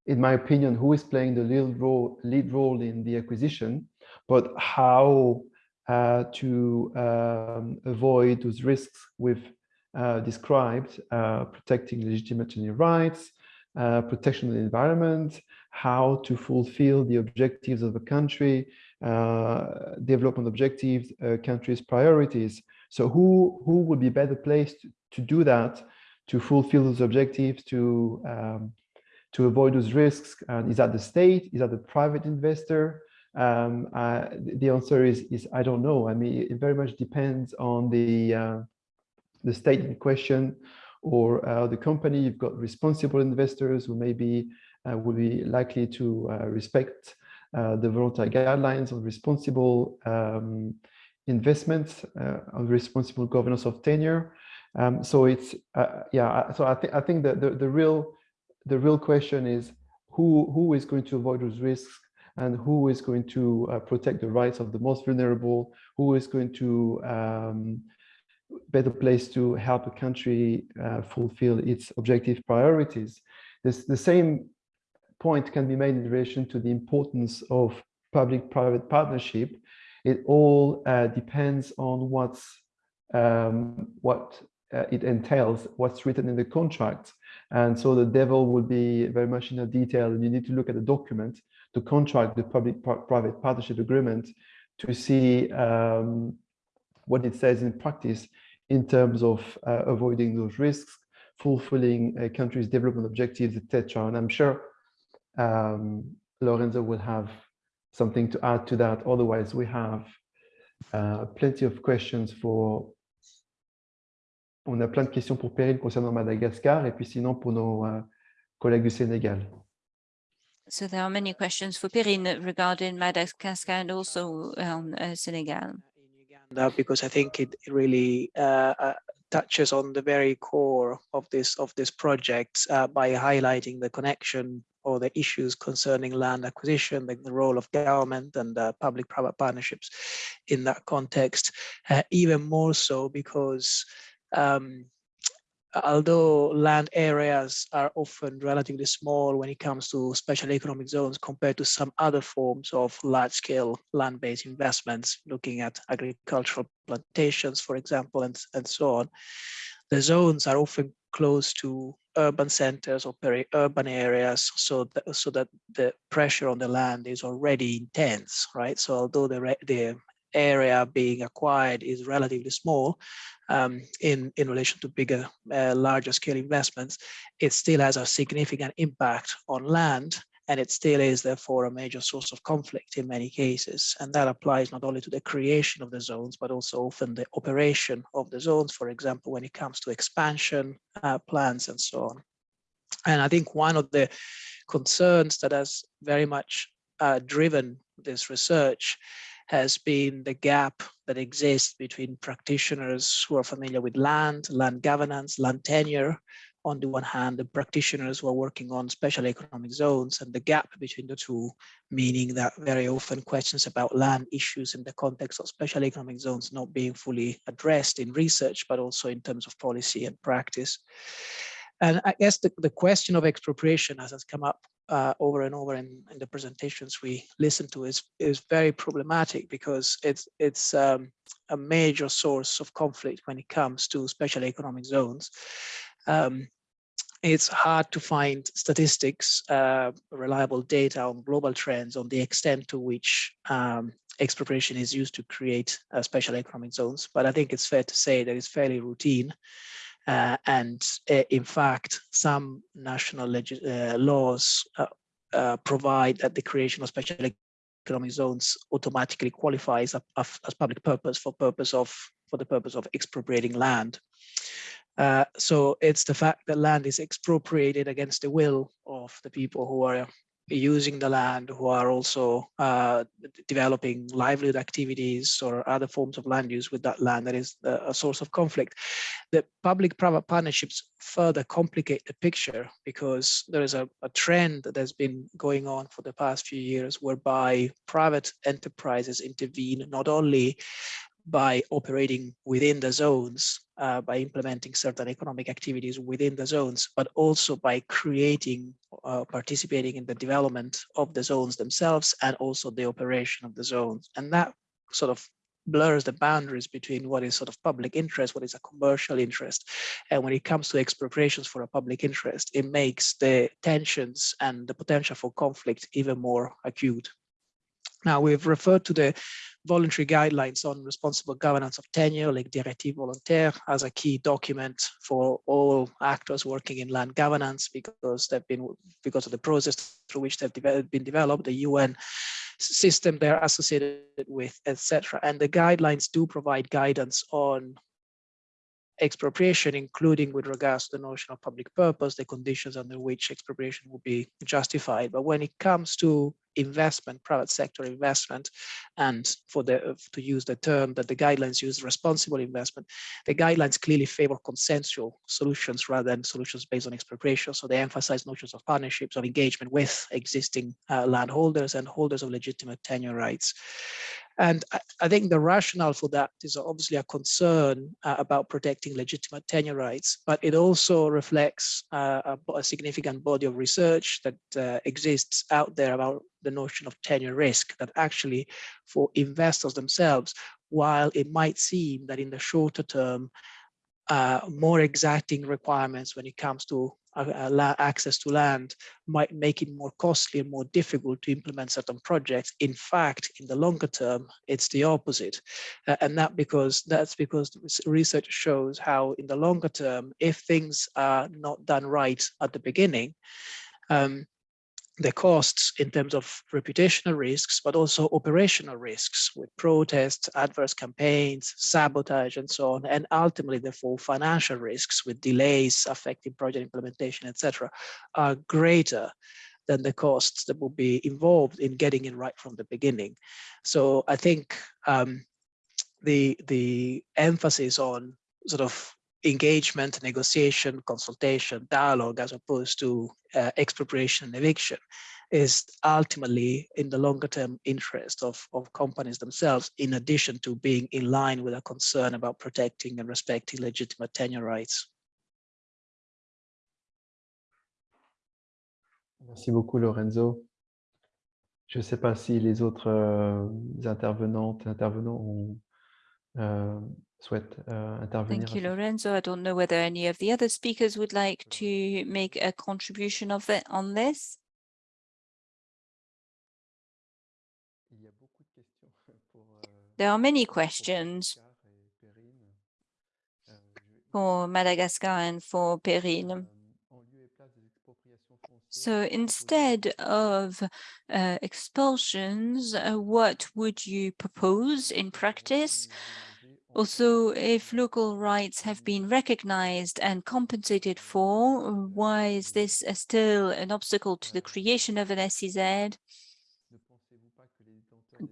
in my opinion, who is playing the lead role lead role in the acquisition, but how uh, to um, avoid those risks we've uh, described, uh, protecting legitimate rights, uh, protection of the environment, how to fulfill the objectives of the country, uh, development objectives, uh, country's priorities. So who, who would be better placed to, do that, to fulfill those objectives, to, um, to avoid those risks? And is that the state? Is that the private investor? Um, uh, the answer is, is I don't know. I mean, it very much depends on the, uh, the state in question, or uh, the company, you've got responsible investors who maybe uh, will be likely to uh, respect the voluntary guidelines on responsible um, investments, on responsible governance of tenure. Um, so it's yeah. So I think I think that the, the real the real question is who who is going to avoid those risks and who is going to uh, protect the rights of the most vulnerable, who is going to um, better place to help a country uh, fulfill its objective priorities. This, the same point can be made in relation to the importance of public-private partnership it all uh, depends on what's um, what uh, it entails, what's written in the contract. And so the devil will be very much in the detail. You need to look at the document, the contract, the public-private partnership agreement to see um, what it says in practice in terms of uh, avoiding those risks, fulfilling a country's development objectives, etc. And I'm sure um, Lorenzo will have something to add to that. Otherwise, we have uh, plenty of questions for on a plein de questions pour Perrine concernant Madagascar et puis sinon pour nos euh, collègues du Sénégal. So there are many questions for Perrine regarding Madagascar and also um, uh, Senegal. because I think it really uh, uh, touches on the very core of this of this project uh, by highlighting the connection the issues concerning land acquisition, the, the role of government and uh, public-private partnerships in that context, uh, even more so because um, although land areas are often relatively small when it comes to special economic zones compared to some other forms of large-scale land-based investments, looking at agricultural plantations, for example, and, and so on, the zones are often close to urban centers or peri-urban areas so that, so that the pressure on the land is already intense, right? So although the, the area being acquired is relatively small um, in, in relation to bigger, uh, larger scale investments, it still has a significant impact on land and it still is therefore a major source of conflict in many cases. And that applies not only to the creation of the zones, but also often the operation of the zones, for example, when it comes to expansion uh, plans and so on. And I think one of the concerns that has very much uh, driven this research has been the gap that exists between practitioners who are familiar with land, land governance, land tenure, on the one hand, the practitioners who are working on special economic zones and the gap between the two, meaning that very often questions about land issues in the context of special economic zones not being fully addressed in research, but also in terms of policy and practice. And I guess the, the question of expropriation, as has come up uh, over and over in, in, the presentations we listen to, is is very problematic because it's it's um, a major source of conflict when it comes to special economic zones. Um, it's hard to find statistics, uh, reliable data on global trends on the extent to which um, expropriation is used to create uh, special economic zones. But I think it's fair to say that it's fairly routine. Uh, and uh, in fact, some national uh, laws provide that the creation of special economic zones automatically qualifies as public purpose for purpose of for the purpose of expropriating land. Uh, so it's the fact that land is expropriated against the will of the people who are using the land who are also uh, developing livelihood activities or other forms of land use with that land that is a source of conflict. The public-private partnerships further complicate the picture because there is a, a trend that has been going on for the past few years whereby private enterprises intervene not only by operating within the zones, uh, by implementing certain economic activities within the zones, but also by creating, uh, participating in the development of the zones themselves and also the operation of the zones. And that sort of blurs the boundaries between what is sort of public interest, what is a commercial interest. And when it comes to expropriations for a public interest, it makes the tensions and the potential for conflict even more acute. Now, we've referred to the voluntary guidelines on responsible governance of tenure, like Directive Volontaire, as a key document for all actors working in land governance because they've been because of the process through which they've de been developed, the UN system they're associated with, etc. And the guidelines do provide guidance on expropriation, including with regards to the notion of public purpose, the conditions under which expropriation will be justified. But when it comes to investment, private sector investment, and for the to use the term that the guidelines use, responsible investment, the guidelines clearly favor consensual solutions rather than solutions based on expropriation. So they emphasize notions of partnerships, of engagement with existing uh, landholders and holders of legitimate tenure rights. And I, I think the rationale for that is obviously a concern uh, about protecting legitimate tenure rights, but it also reflects uh, a, a, significant body of research that uh, exists out there about the notion of tenure risk that actually for investors themselves, while it might seem that in the shorter term, uh, more exacting requirements when it comes to access to land might make it more costly and more difficult to implement certain projects. In fact, in the longer term, it's the opposite. Uh, and that because that's because research shows how in the longer term, if things are not done right at the beginning, um, the costs in terms of reputational risks, but also operational risks with protests, adverse campaigns, sabotage, and so on, and ultimately, therefore, financial risks with delays affecting project implementation, etc., are greater than the costs that will be involved in getting it right from the beginning. So I think um, the the emphasis on sort of engagement, negotiation, consultation, dialogue, as opposed to uh, expropriation and eviction is ultimately in the longer term interest of, of companies themselves, in addition to being in line with a concern about protecting and respecting legitimate tenure rights. Merci beaucoup, Lorenzo. Je ne sais pas si les autres euh, intervenantes intervenants ont, euh, souhaite uh, intervenir. Thank you, Lorenzo. I don't know whether any of the other speakers would like to make a contribution of it on this. There are many questions for Madagascar and for Perrine. So instead of uh, expulsions, uh, what would you propose in practice? Also, if local rights have been recognized and compensated for, why is this still an obstacle to the creation of an SEZ?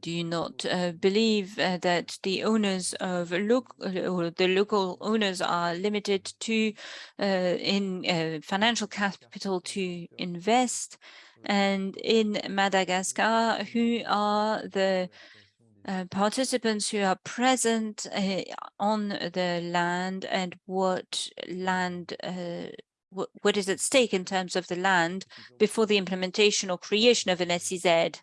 Do you not uh, believe uh, that the owners of local or the local owners are limited to uh, in uh, financial capital to invest? And in Madagascar, who are the uh, participants who are present uh, on the land and what land uh, what, is at stake in terms of the land before the implementation or creation of an SEZ.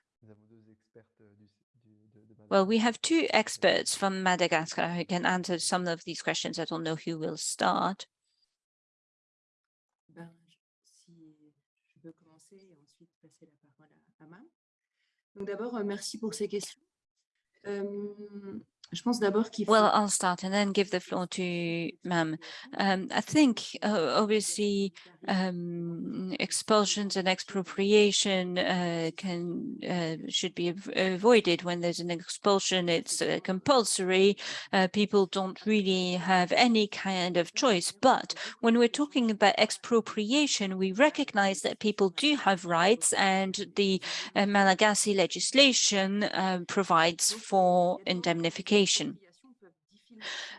Well, we have two experts from Madagascar who can answer some of these questions. I don't know who will start. Well, I'll start and then give the floor to Mami. Um, I think, uh, obviously, um, expulsions and expropriation uh, can uh, should be av avoided when there's an expulsion. It's uh, compulsory. Uh, people don't really have any kind of choice. But when we're talking about expropriation, we recognize that people do have rights, and the uh, Malagasy legislation provides for indemnification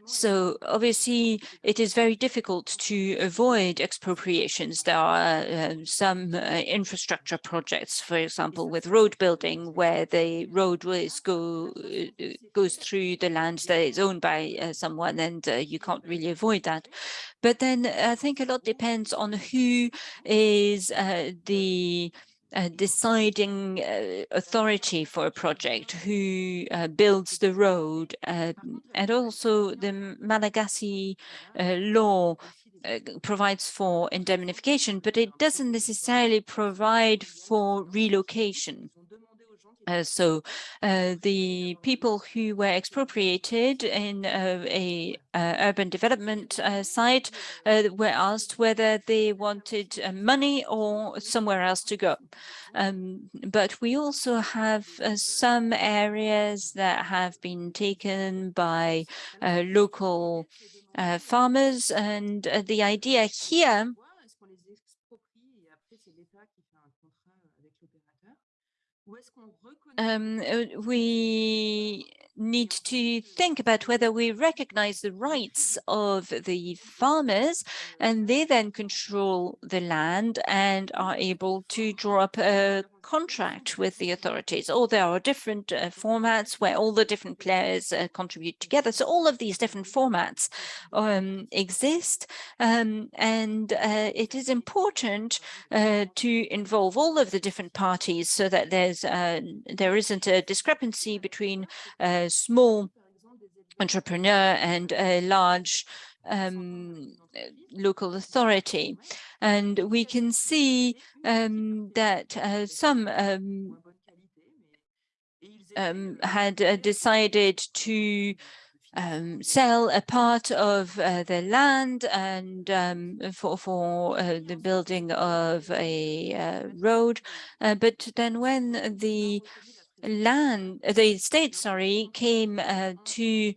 so obviously, it is very difficult to avoid expropriations. There are uh, some uh, infrastructure projects, for example, with road building, where the roadways go uh, goes through the land that is owned by uh, someone, and uh, you can't really avoid that. But then I think a lot depends on who is the uh, deciding uh, authority for a project, who uh, builds the road, um, and also the Malagasy uh, law provides for indemnification, but it doesn't necessarily provide for relocation. Uh, so uh, the people who were expropriated in uh, a urban development uh, site uh, were asked whether they wanted uh, money or somewhere else to go. Um, but we also have some areas that have been taken by local farmers and the idea here um, uh, we need to think about whether we recognize the rights of the farmers and they then control the land and are able to draw up a contract with the authorities, or there are different uh, formats where all the different players uh, contribute together. So all of these different formats um, exist, um, and uh, it is important uh, to involve all of the different parties so that there's uh, there isn't a discrepancy between a small entrepreneur and a large um, local authority. And we can see um, that uh, some um, um had uh, decided to um, sell a part of uh, the land and um, for for uh, the building of a uh, road. Uh, but then when the land, the state, sorry, came to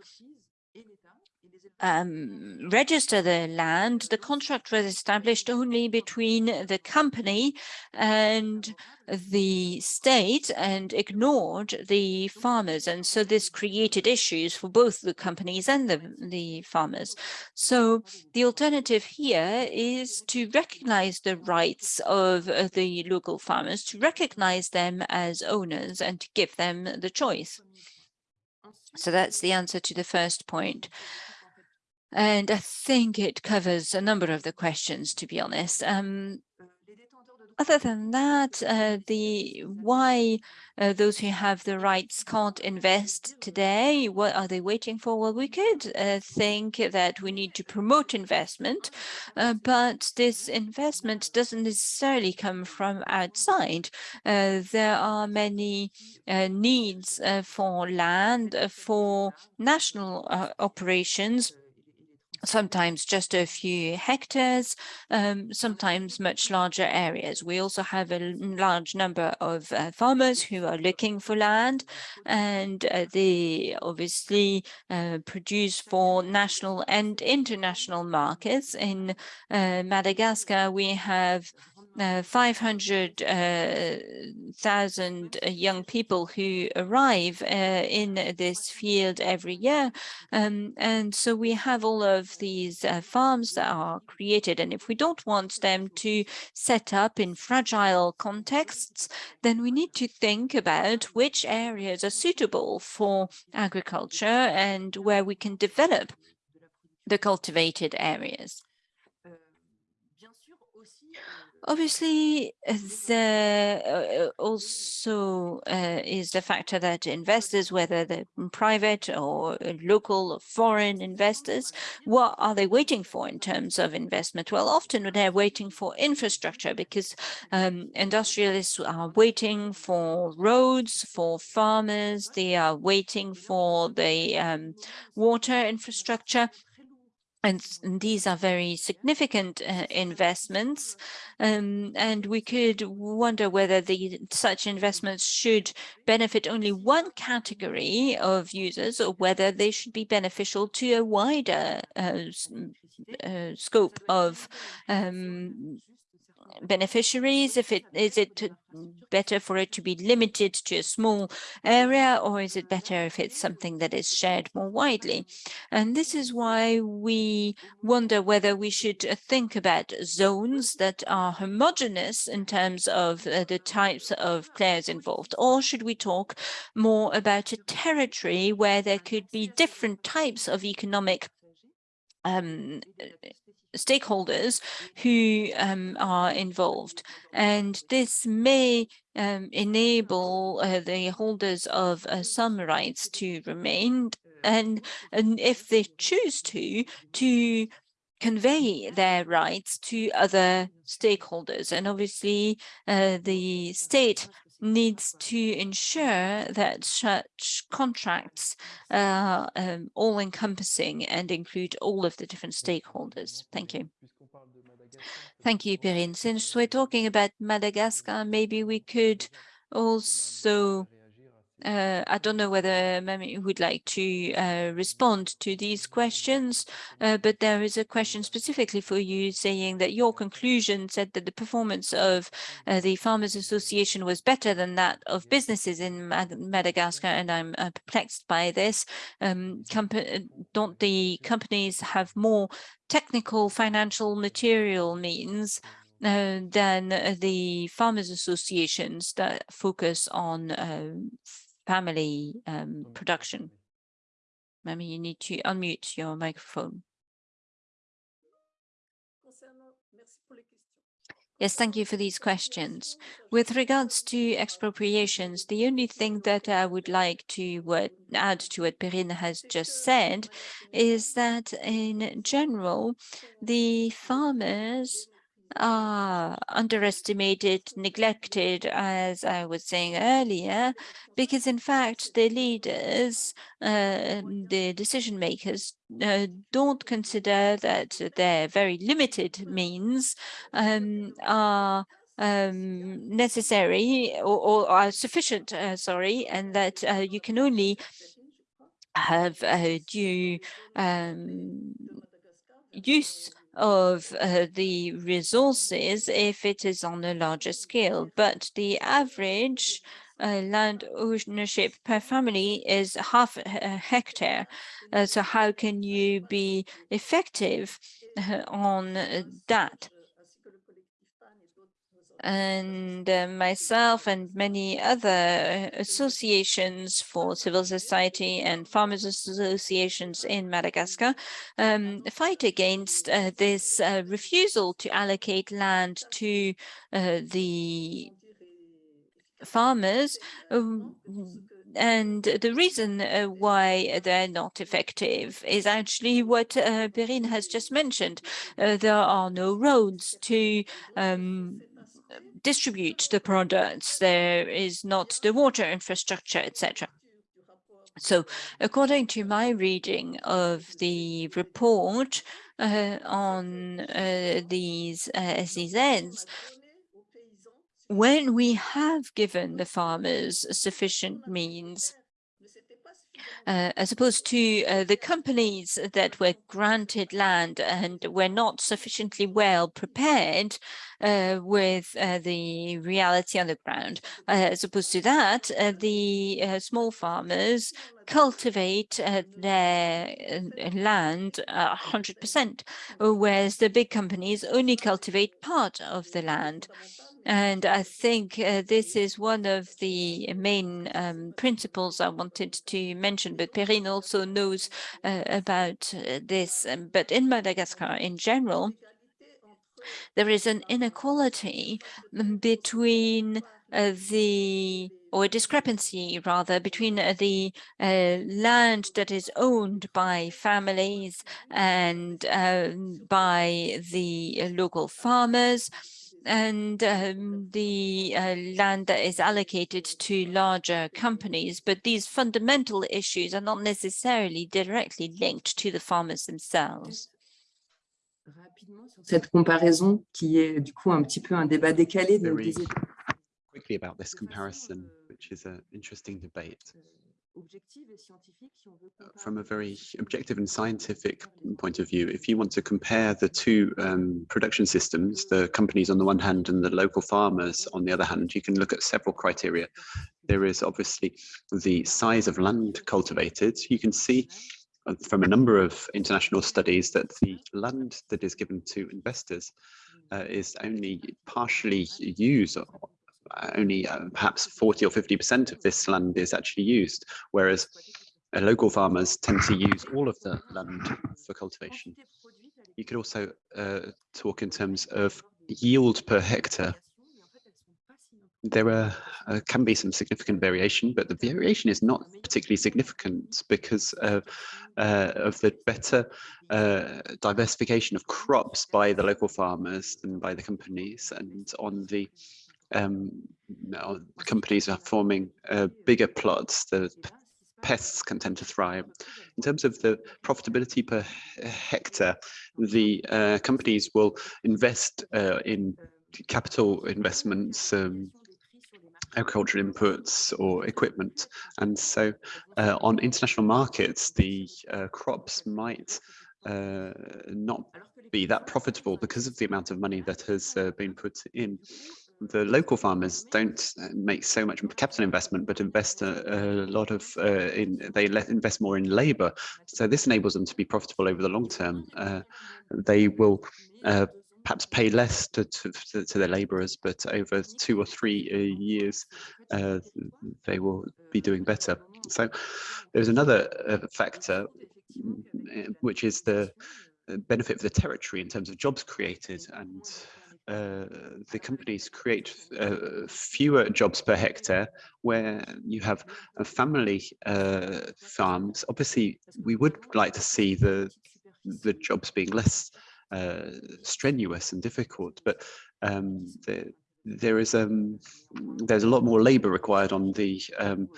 um, register the land, the contract was established only between the company and the state and ignored the farmers. And so this created issues for both the companies and the, the farmers. So the alternative here is to recognize the rights of the local farmers, to recognize them as owners and to give them the choice. So that's the answer to the first point. And I think it covers a number of the questions, to be honest. Um, other than that, uh, the why uh, those who have the rights can't invest today, what are they waiting for? Well, we could uh, think that we need to promote investment, uh, but this investment doesn't necessarily come from outside. Uh, there are many uh, needs for land, for national operations, sometimes just a few hectares, um, sometimes much larger areas. We also have a large number of uh, farmers who are looking for land and uh, they obviously uh, produce for national and international markets. In uh, Madagascar, we have uh, 500,000 uh, young people who arrive uh, in this field every year. Um, and so we have all of these uh, farms that are created. And if we don't want them to set up in fragile contexts, then we need to think about which areas are suitable for agriculture and where we can develop the cultivated areas. Obviously, there uh, also uh, is the factor that investors, whether they're private or local or foreign investors, what are they waiting for in terms of investment? Well, often they're waiting for infrastructure because um, industrialists are waiting for roads, for farmers, they are waiting for the um, water infrastructure. And, these are very significant uh, investments. Um, and we could wonder whether the such investments should benefit only one category of users or whether they should be beneficial to a wider uh, uh, scope of um, beneficiaries? If it is it better for it to be limited to a small area, or is it better if it's something that is shared more widely? And this is why we wonder whether we should think about zones that are homogeneous in terms of uh, the types of players involved, or should we talk more about a territory where there could be different types of economic um, stakeholders who um, are involved. And this may um, enable uh, the holders of uh, some rights to remain and, and if they choose to, to convey their rights to other stakeholders. And obviously, uh, the state needs to ensure that such contracts are um, all-encompassing and include all of the different stakeholders. Thank you. Thank you, Perrine. Since we're talking about Madagascar, maybe we could also uh, I don't know whether Mami would like to uh, respond to these questions, uh, but there is a question specifically for you saying that your conclusion said that the performance of uh, the Farmers Association was better than that of businesses in Mad Madagascar, and I'm uh, perplexed by this. Um, don't the companies have more technical financial material means uh, than uh, the farmers associations that focus on um, family um, production. Maybe you need to unmute your microphone. Yes, thank you for these questions. With regards to expropriations, the only thing that I would like to what, add to what Perrine has just said is that in general, the farmers are underestimated, neglected, as I was saying earlier, because in fact the leaders, uh, the decision makers uh, don't consider that their very limited means um, are um, necessary or, or, are sufficient, uh, sorry, and that uh, you can only have a due um, use of uh, the resources if it is on a larger scale, but the average uh, land ownership per family is half a hectare. Uh, so how can you be effective uh, on that? And uh, myself and many other associations for civil society and farmers associations in Madagascar um, fight against uh, this uh, refusal to allocate land to uh, the farmers um, and the reason uh, why they're not effective is actually what uh, Perrine has just mentioned. Uh, there are no roads to um, distribute the products. There is not the water infrastructure, etc. So according to my reading of the report uh, on uh, these uh, SEZs, when we have given the farmers sufficient means uh, as opposed to uh, the companies that were granted land and were not sufficiently well prepared uh, with uh, the reality on the ground. Uh, as opposed to that, uh, the small farmers cultivate their land 100%, whereas the big companies only cultivate part of the land. And I think uh, this is one of the main um, principles I wanted to mention, but Perrine also knows uh, about uh, this. Um, but in Madagascar in general, there is an inequality um, between uh, the or a discrepancy rather between uh, the uh, land that is owned by families and uh, by the local farmers and um, the uh, land that is allocated to larger companies, but these fundamental issues are not necessarily directly linked to the farmers themselves. Cette comparaison qui est du coup un petit peu un débat décalé de, des quickly about this comparison, which is an interesting debate. Uh, from a very objective and scientific point of view, if you want to compare the two um, production systems, the companies on the one hand and the local farmers on the other hand, you can look at several criteria. There is obviously the size of land cultivated. You can see uh, from a number of international studies that the land that is given to investors uh, is only partially used only uh, perhaps 40 or 50% of this land is actually used, whereas uh, local farmers tend to use all of the land for cultivation. You could also uh, talk in terms of yield per hectare. There are, uh, can be some significant variation, but the variation is not particularly significant because of, uh, the better diversification of crops by the local farmers than by the companies and on the um, companies are forming uh, bigger plots, the pests can tend to thrive. In terms of the profitability per hectare, the uh, companies will invest uh, in capital investments, um, agricultural inputs or equipment. And so uh, on international markets, the uh, crops might uh, not be that profitable because of the amount of money that has been put in the local farmers don't uh, make so much capital investment, but invest a, a lot of uh, in they let invest more in labor. So this enables them to be profitable over the long term. Uh, they will uh, perhaps pay less to, to, to their laborers, but over two or three uh, years, uh, they will be doing better. So there's another factor, which is the benefit for the territory in terms of jobs created and uh, the companies create uh, fewer jobs per hectare where you have family uh, farms. Obviously, we would like to see the the jobs being less uh, strenuous and difficult, but um, the, there is um, there's a lot more labour required on the um,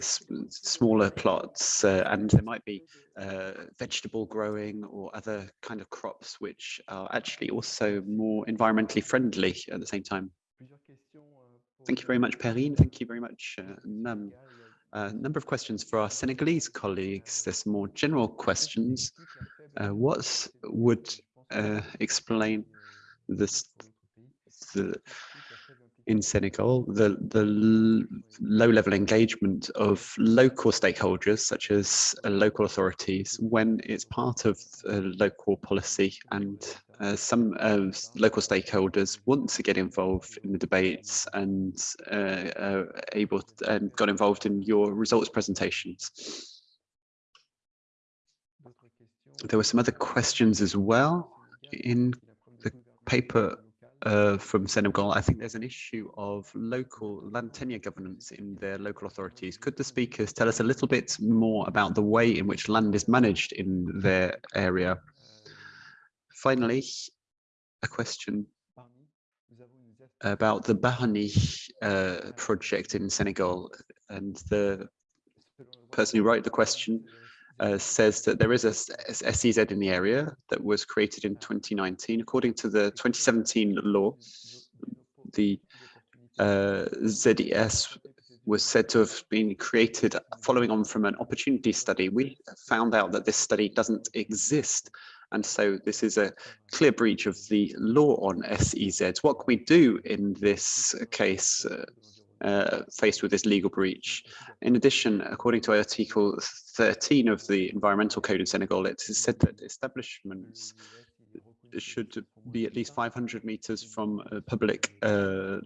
smaller plots uh, and there might be uh, vegetable growing or other kind of crops which are actually also more environmentally friendly at the same time. Thank you very much, Perrine. Thank you very much, uh, Nam. A number of questions for our Senegalese colleagues. There's more general questions. Uh, what would uh, explain this, the in Senegal, the, the low level engagement of local stakeholders, such as uh, local authorities, when it's part of local policy and uh, some uh, local stakeholders want to get involved in the debates and uh, able to, and got involved in your results presentations. There were some other questions as well in the paper uh, from Senegal, I think there's an issue of local land tenure governance in their local authorities. Could the speakers tell us a little bit more about the way in which land is managed in their area? Finally, a question about the Bargny uh, project in Senegal and the person who wrote the question uh, says that there is a SEZ in the area that was created in 2019. According to the 2017 law, the uh, ZES was said to have been created following on from an opportunity study. We found out that this study doesn't exist. And so this is a clear breach of the law on SEZs. What can we do in this case? Uh, uh, faced with this legal breach. In addition, according to Article 13 of the Environmental Code in Senegal, it is said that establishments should be at least 500 meters from uh, public uh,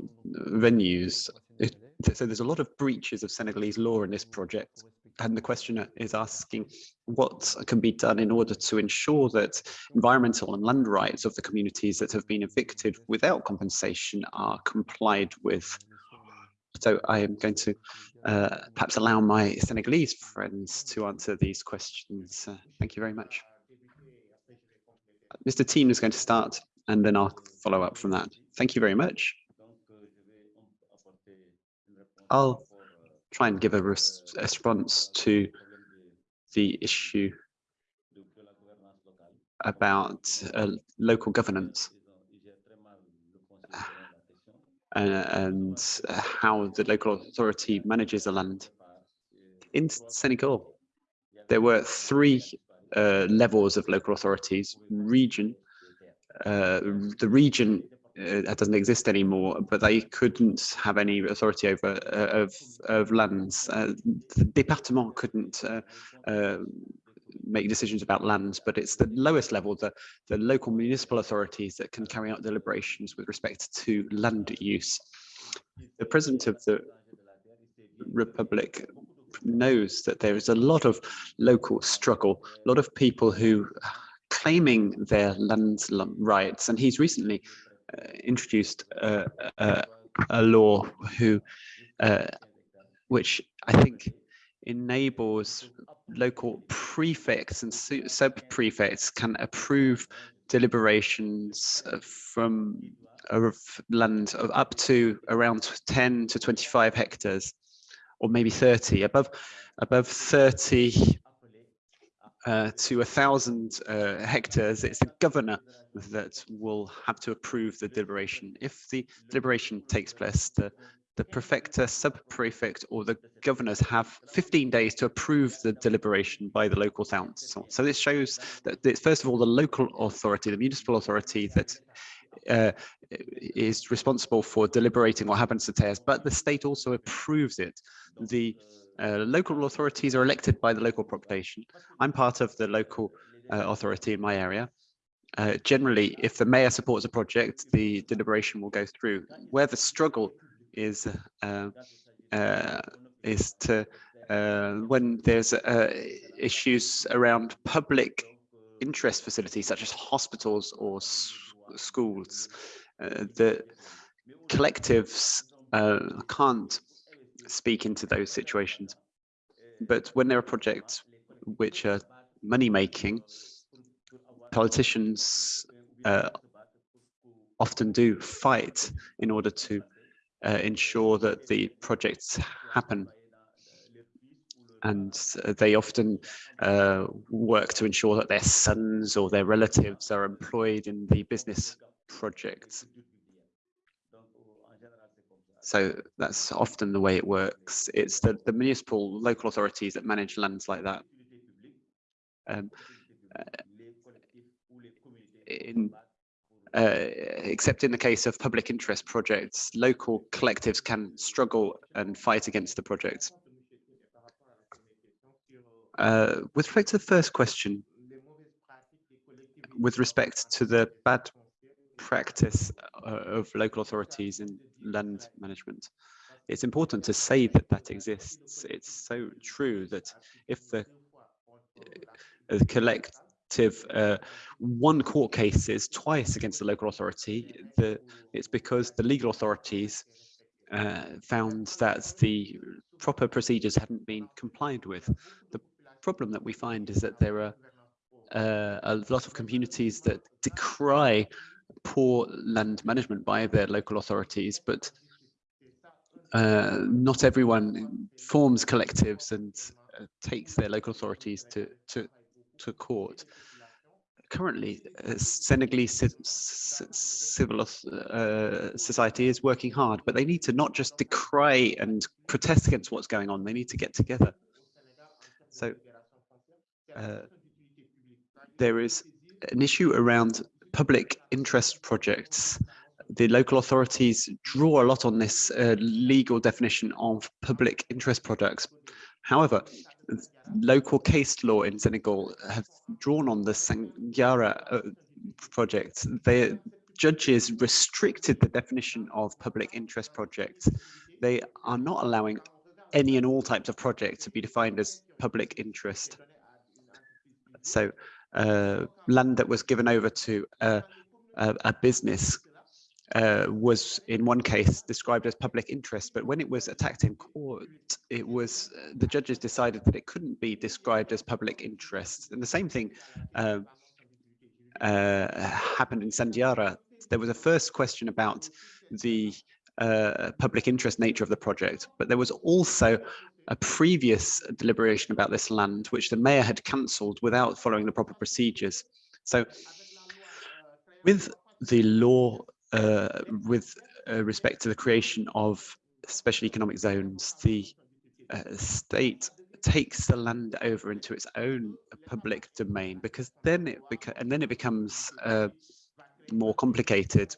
venues. It, so there's a lot of breaches of Senegalese law in this project. And the questioner is asking what can be done in order to ensure that environmental and land rights of the communities that have been evicted without compensation are complied with. So I am going to uh, perhaps allow my Senegalese friends to answer these questions. Uh, thank you very much. Mr. Team is going to start and then I'll follow up from that. Thank you very much. I'll try and give a, res response to the issue about uh, local governance and how the local authority manages the land. In Senegal, there were three uh, levels of local authorities, region, uh, the region uh, that doesn't exist anymore, but they couldn't have any authority over uh, of of lands. Uh, the département couldn't make decisions about lands, but it's the lowest level, the, the local municipal authorities that can carry out deliberations with respect to land use. The president of the Republic knows that there is a lot of local struggle, a lot of people who claiming their land rights, and he's recently uh, introduced a law who, uh, which I think enables local prefects and sub-prefects can approve deliberations from of land of up to around 10 to 25 hectares or maybe 30 above above 30 uh, to a thousand uh, hectares. It's the governor that will have to approve the deliberation. If the deliberation takes place the the prefecture, sub-prefect, or the governors have 15 days to approve the deliberation by the local council. So this shows that it's first of all the local authority, the municipal authority that uh, is responsible for deliberating what happens to TERS, but the state also approves it. The uh, local authorities are elected by the local population. I'm part of the local uh, authority in my area, uh, generally, if the mayor supports a project, the deliberation will go through. Where the struggle is uh, uh, is to uh, when there's uh, issues around public interest facilities such as hospitals or schools, uh, the collectives can't speak into those situations. But when there are projects which are money making, politicians uh, often do fight in order to uh, ensure that the projects happen. And they often uh, work to ensure that their sons or their relatives are employed in the business projects. So that's often the way it works. It's the, the municipal local authorities that manage lands like that. Um, uh, in, uh, except in the case of public interest projects, local collectives can struggle and fight against the projects. Uh, with respect to the first question, with respect to the bad practice uh, of local authorities in land management, it's important to say that that exists. It's so true that if the uh, collect uh, one court cases twice against the local authority, the, it's because the legal authorities uh, found that the proper procedures hadn't been complied with. The problem that we find is that there are uh, a lot of communities that decry poor land management by their local authorities, but uh, not everyone forms collectives and uh, takes their local authorities to, to to court. Currently, uh, Senegalese civil uh, society is working hard, but they need to not just decry and protest against what's going on, they need to get together. So uh, there is an issue around public interest projects. The local authorities draw a lot on this uh, legal definition of public interest products. However, local case law in Senegal have drawn on the Sandiara uh, project. The judges restricted the definition of public interest projects. They are not allowing any and all types of projects to be defined as public interest. So uh, land that was given over to a, a business uh, was in one case described as public interest, but when it was attacked in court, it was uh, the judges decided that it couldn't be described as public interest. And the same thing uh, uh happened in Sandiara. There was a first question about the uh, public interest nature of the project, but there was also a previous deliberation about this land, which the mayor had cancelled without following the proper procedures. So with the law uh, with uh, respect to the creation of special economic zones, the uh, state takes the land over into its own public domain because then it and then it becomes uh, more complicated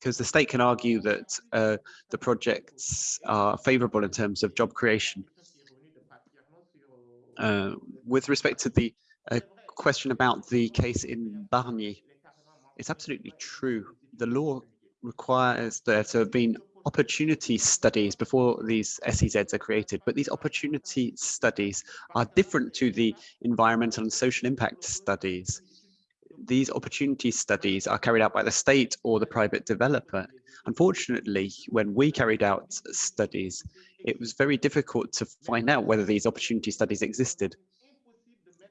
because the state can argue that uh, the projects are favorable in terms of job creation. Uh, with respect to the question about the case in Bargny, it's absolutely true the law requires there to have been opportunity studies before these SEZs are created, but these opportunity studies are different to the environmental and social impact studies. These opportunity studies are carried out by the state or the private developer. Unfortunately, when we carried out studies, it was very difficult to find out whether these opportunity studies existed.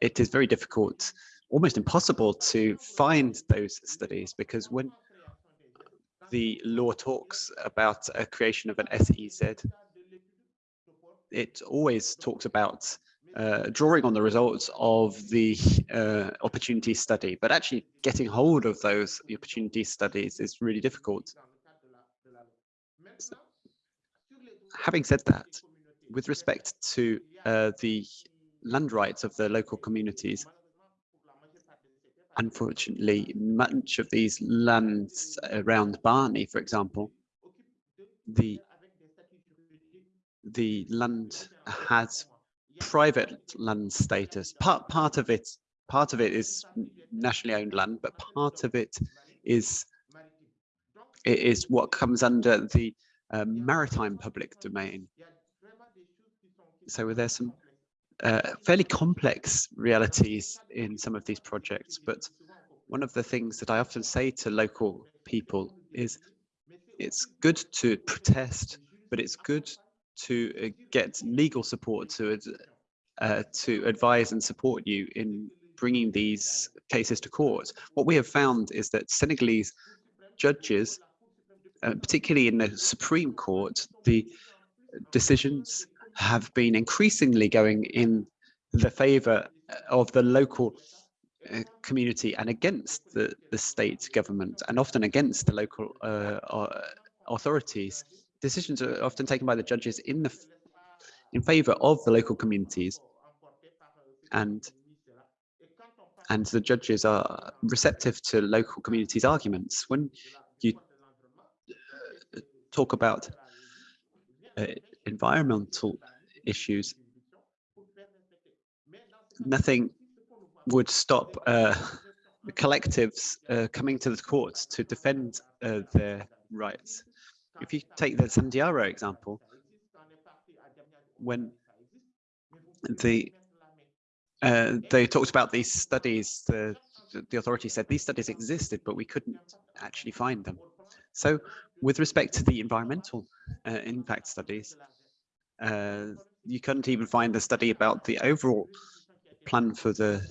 It is very difficult, almost impossible to find those studies because when the law talks about a creation of an SEZ, it always talks about uh, drawing on the results of the uh, opportunity study, but actually getting hold of those opportunity studies is really difficult. So, having said that, with respect to uh, the land rights of the local communities, Unfortunately, much of these lands around Bargny, for example, the the land has private land status. Part part of it part of it is nationally owned land, but part of it is it is what comes under the uh, maritime public domain. So there's some uh, fairly complex realities in some of these projects, but one of the things that I often say to local people is it's good to protest, but it's good to uh, get legal support to uh, to advise and support you in bringing these cases to court. What we have found is that Senegalese judges, uh, particularly in the Supreme Court, the decisions have been increasingly going in the favor of the local uh, community and against the, the state government and often against the local uh, uh authorities. Decisions are often taken by the judges in the in favor of the local communities and and the judges are receptive to local communities arguments when you uh, talk about uh, environmental issues nothing would stop uh, collectives uh, coming to the courts to defend uh, their rights. If you take the Sandiara example, when the uh, they talked about these studies, the, the authority said these studies existed, but we couldn't actually find them. So with respect to the environmental uh, impact studies, uh, you couldn't even find the study about the overall plan for the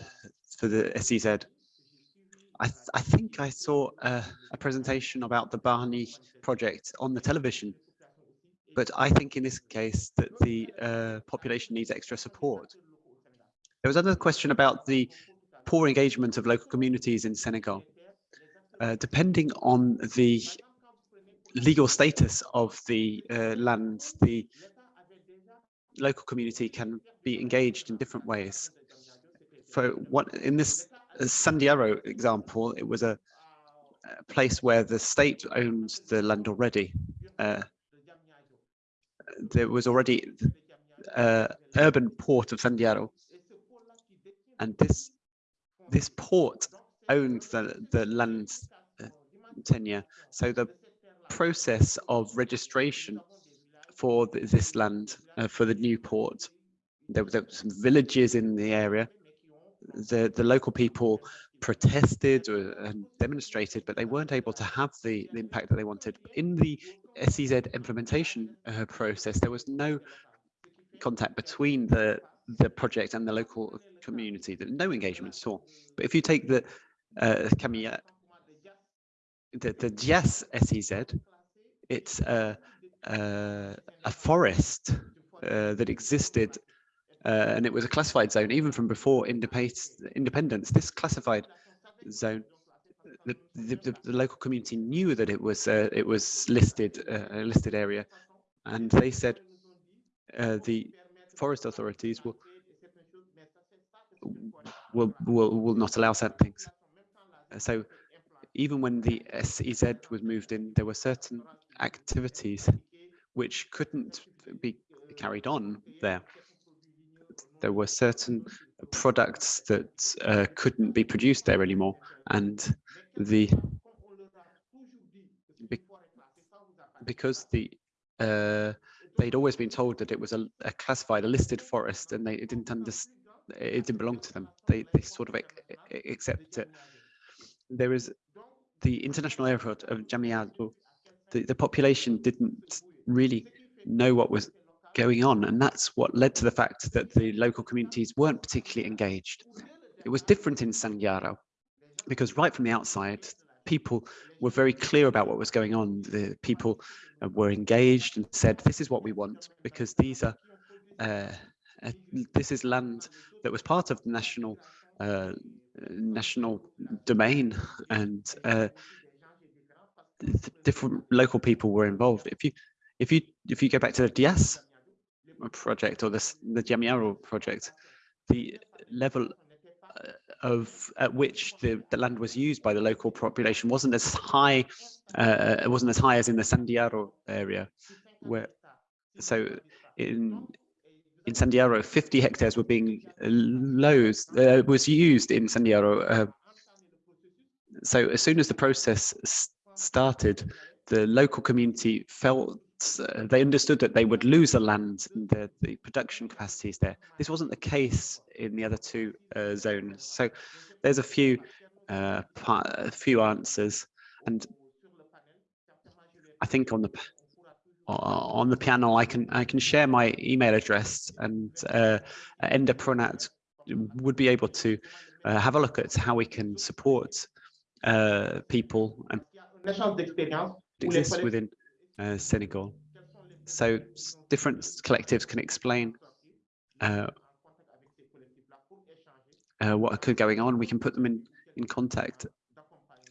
for the SEZ. I, th I think I saw a, a presentation about the Bargny project on the television, but I think in this case that the uh, population needs extra support. There was another question about the poor engagement of local communities in Senegal. Uh, depending on the legal status of the uh, land, the local community can be engaged in different ways. For what in this uh, Sandiara example, it was a, a, place where the state owned the land already. Uh, there was already uh, urban port of Sandiara, and this this port owned the the land uh, tenure. So the process of registration for this land uh, for the new port. There were, there were some villages in the area. The the local people protested or, and demonstrated, but they weren't able to have the, the impact that they wanted. In the SEZ implementation uh, process, there was no contact between the the project and the local community. No engagement at all. But if you take the uh, Camilla, the the Diass SEZ, it's uh, a forest uh, that existed uh, and it was a classified zone even from before independence. This classified zone, the, the, the local community knew that it was uh, it was listed uh, a listed area, and they said uh, the forest authorities will, will will will not allow certain things. So even when the SEZ was moved in, there were certain activities which couldn't be carried on there. There were certain products that uh, couldn't be produced there anymore, and the because the uh, they'd always been told that it was a, a classified, a listed forest, and they didn't understand it didn't belong to them. They they sort of accept it. There is the international airport of Diamniadio. The the population didn't really know what was going on. And that's what led to the fact that the local communities weren't particularly engaged. It was different in Sandiara because right from the outside, people were very clear about what was going on. The people uh, were engaged and said, this is what we want because these are, uh, uh, this is land that was part of the national uh, national domain and uh, different local people were involved. If you if you if you go back to the Diass project or the the Diamniadio project, the level uh, of at which the, the land was used by the local population wasn't as high uh, it wasn't as high as in the Sandiara area where so in in Sandiara 50 hectares were being loads uh, was used in Sandiara uh, so as soon as the process started, the local community felt uh, they understood that they would lose the land and the, the production capacities there. This wasn't the case in the other two uh, zones. So there's a few uh, a few answers, and I think on the on the panel I can I can share my email address and uh, Enda Pronat would be able to uh, have a look at how we can support uh, people and échange d'expérience exists within uh, Senegal. So different collectives can explain uh, uh, what could going on. We can put them in in contact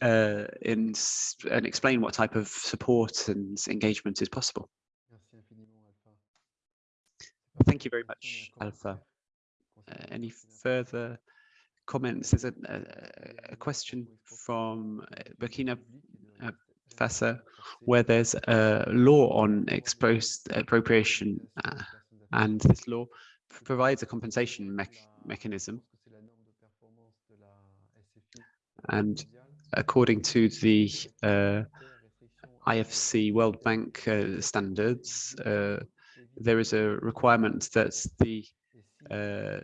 uh, in and explain what type of support and engagement is possible. Merci infiniment, Alpha. Thank you very much, Alpha. Uh, any further comments? There's a, a, a question from uh, Burkina Where there's a law on expos- appropriation uh, and this law provides a compensation mech- mechanism. And according to the uh, IFC World Bank uh, standards, uh, there is a requirement that the uh,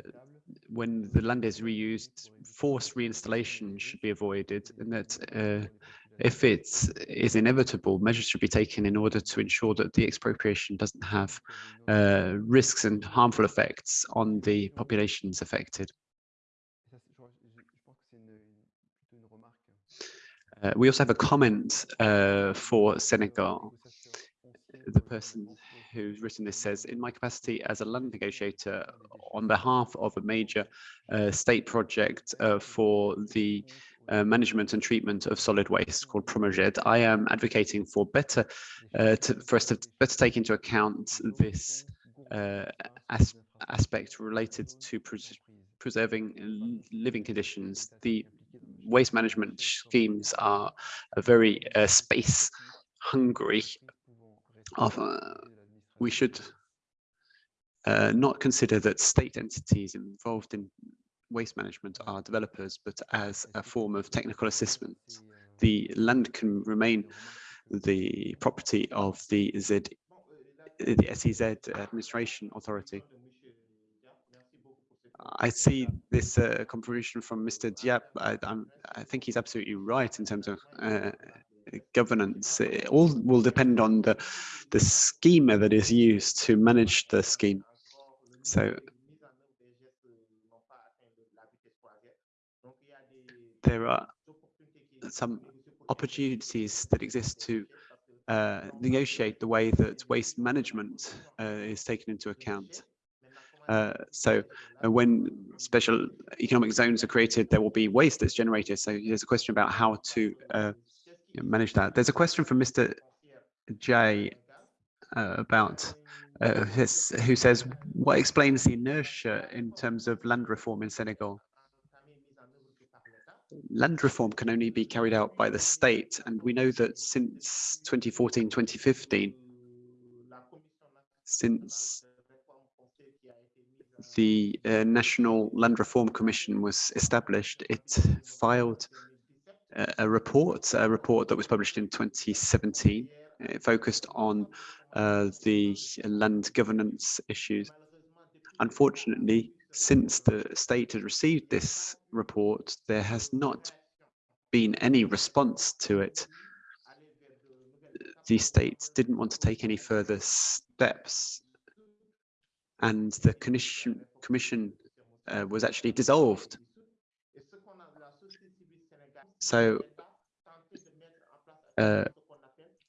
when the land is reused, forced reinstallation should be avoided, and that uh, if it is inevitable, measures should be taken in order to ensure that the expropriation doesn't have uh, risks and harmful effects on the populations affected. Uh, we also have a comment uh, for Senegal. The person who's written this says, in my capacity as a land negotiator on behalf of a major uh, state project uh, for the uh, management and treatment of solid waste called Promoged, I am advocating for better, uh, to, for us to better take into account this uh, as, aspect related to pres preserving living conditions. The waste management schemes are very uh, space hungry uh, we should uh, not consider that state entities involved in waste management are developers, but as a form of technical assistance. The land can remain the property of the Z, the SEZ administration authority. I see this uh, contribution from Mr. Diap. I, I'm, I think he's absolutely right in terms of uh, governance. It all will depend on the the schema that is used to manage the scheme. So there are some opportunities that exist to uh, negotiate the way that waste management uh, is taken into account. Uh, so uh, when special economic zones are created, there will be waste that's generated. So there's a question about how to uh, manage that. There's a question from Mr. J uh, about his, who says, what explains the inertia in terms of land reform in Senegal? Land reform can only be carried out by the state, and we know that since 2014, 2015, since the uh, National Land Reform Commission was established, it filed a, a report, a report that was published in 2017. It focused on uh, the land governance issues. Unfortunately, since the state has received this report, there has not been any response to it. The state didn't want to take any further steps and the commission, commission uh, was actually dissolved. So uh,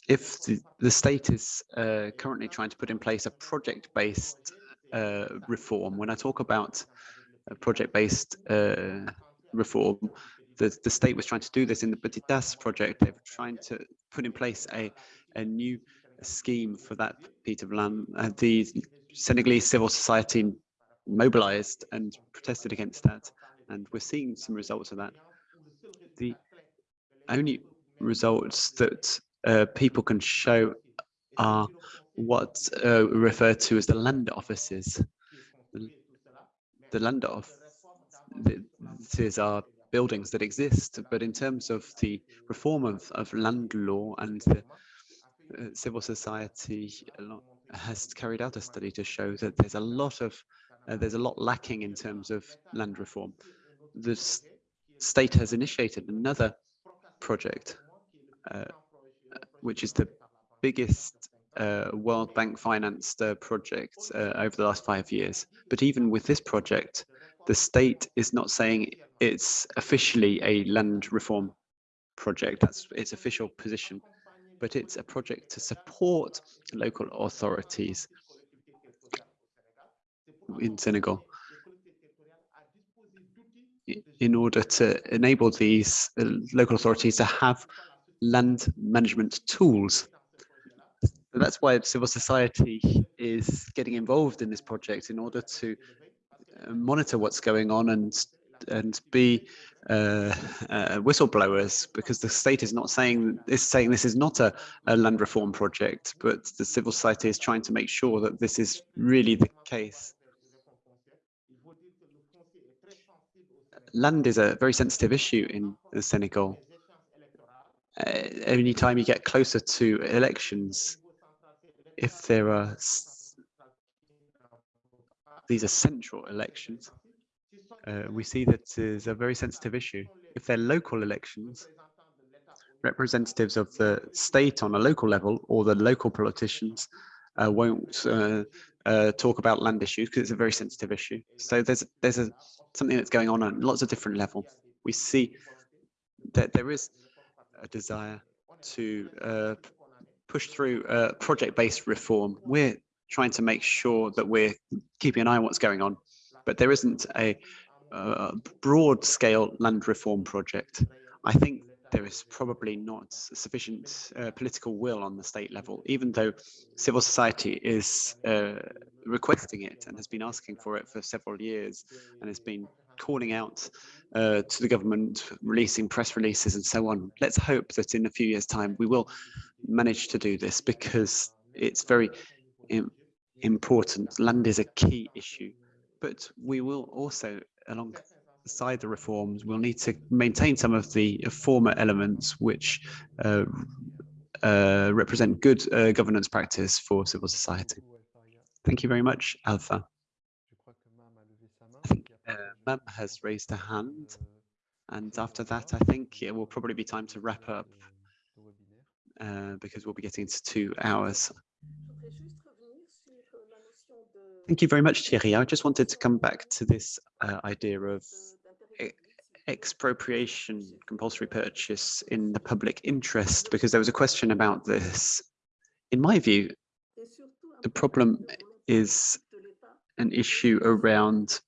if the, the state is uh, currently trying to put in place a project-based uh, reform, when I talk about project-based uh, reform, the, the state was trying to do this in the Petitas project. They were trying to put in place a, a new scheme for that piece of land. Uh, the Senegalese civil society mobilized and protested against that, and we're seeing some results of that. The only results that uh, people can show are what uh, referred to as the land offices. The, the land offices are buildings that exist, but in terms of the reform of, of land law and the uh, civil society has carried out a study to show that there's a lot of uh, there's a lot lacking in terms of land reform. The state has initiated another project, uh, which is the biggest uh, World Bank financed uh, project uh, over the last five years. But even with this project, the state is not saying it's officially a land reform project. That's its official position, but it's a project to support local authorities in Senegal in order to enable these uh, local authorities to have land management tools. That's why civil society is getting involved in this project in order to uh, monitor what's going on and and be uh, uh, whistleblowers because the state is not saying is saying this is not a, a land reform project, but the civil society is trying to make sure that this is really the case. land is a very sensitive issue in Senegal. Uh, any time you get closer to elections, if there are these are central elections, uh, we see that is a very sensitive issue. If they're local elections, representatives of the state on a local level or the local politicians uh, won't uh, uh, talk about land issues because it's a very sensitive issue. So there's there's a something that's going on on lots of different levels. We see that there is a desire to uh, push through uh, project-based reform. We're trying to make sure that we're keeping an eye on what's going on, but there isn't a, a broad-scale land reform project. I think there is probably not sufficient uh, political will on the state level, even though civil society is uh, requesting it and has been asking for it for several years and has been calling out uh, to the government, releasing press releases and so on. Let's hope that in a few years' time we will manage to do this because it's very Im important. Land is a key issue, but we will also, along aside the reforms, we'll need to maintain some of the former elements which uh, uh, represent good uh, governance practice for civil society. Thank you very much, Alpha. Mem has raised a hand, and after that, I think it will probably be time to wrap up uh, because we'll be getting to two hours. Thank you very much, Thierry. I just wanted to come back to this uh, idea of expropriation, compulsory purchase in the public interest, because there was a question about this. In my view, the problem is an issue around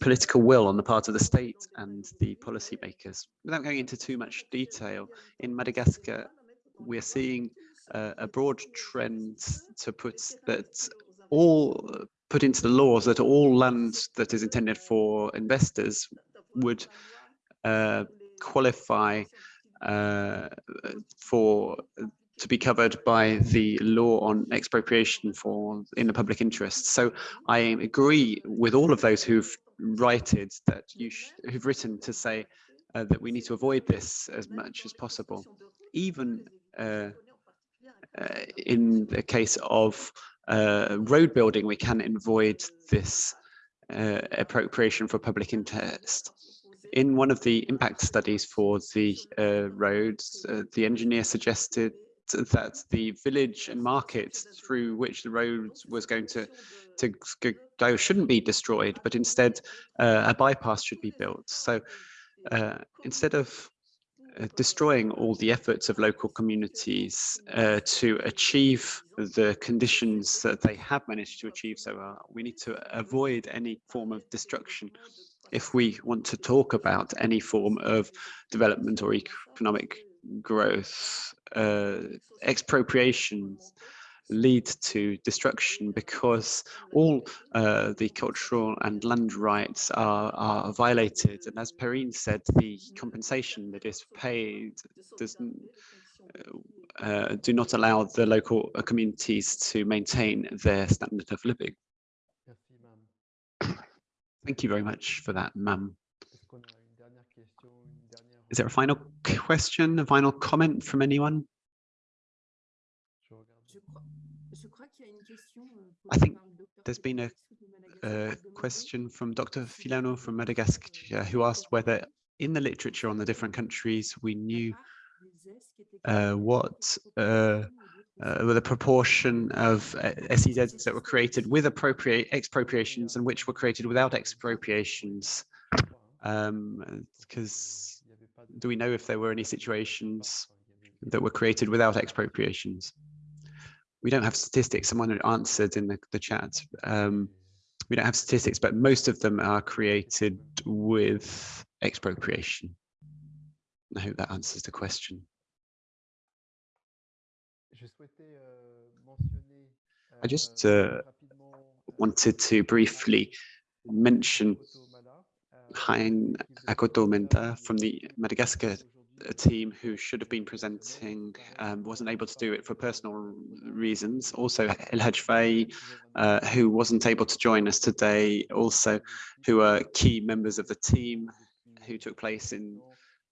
political will on the part of the state and the policymakers. Without going into too much detail, in Madagascar, we're seeing uh, a broad trend to put that all put into the laws that all land that is intended for investors would uh, qualify uh, for to be covered by the law on expropriation for in the public interest. So I agree with all of those who've writed that you who've written to say uh, that we need to avoid this as much as possible, even uh, uh, in the case of uh, road building, we can avoid this uh, appropriation for public interest. In one of the impact studies for the uh, roads, uh, the engineer suggested that the village and market through which the road was going to to go shouldn't be destroyed, but instead uh, a bypass should be built. So uh, instead of uh, destroying all the efforts of local communities uh, to achieve the conditions that they have managed to achieve so well. We need to avoid any form of destruction if we want to talk about any form of development or economic growth. Uh, expropriations lead to destruction because all uh, the cultural and land rights are, are violated. And as Perrine said, the compensation that is paid does uh, do not allow the local uh, communities to maintain their standard of living. Thank you very much for that, ma'am. Is there a final question, a final comment from anyone? Je crois, je crois qu'il y a une question, euh, I think par le docteur there's been a, Madagascar a question from Dr. Filano from Madagascar who asked whether in the literature on the different countries we knew uh, what uh, uh, were the proportion of uh, SEZs that were created with appropriate expropriations and which were created without expropriations. Because do we know if there were any situations that were created without expropriations? We don't have statistics. Someone answered in the, the chat. Um, we don't have statistics, but most of them are created with expropriation. I hope that answers the question. I just uh, wanted to briefly mention Hein Akotomenta from the Madagascar team who should have been presenting um, wasn't able to do it for personal reasons. Also El Hajfai, uh, who wasn't able to join us today, also who are key members of the team who took place in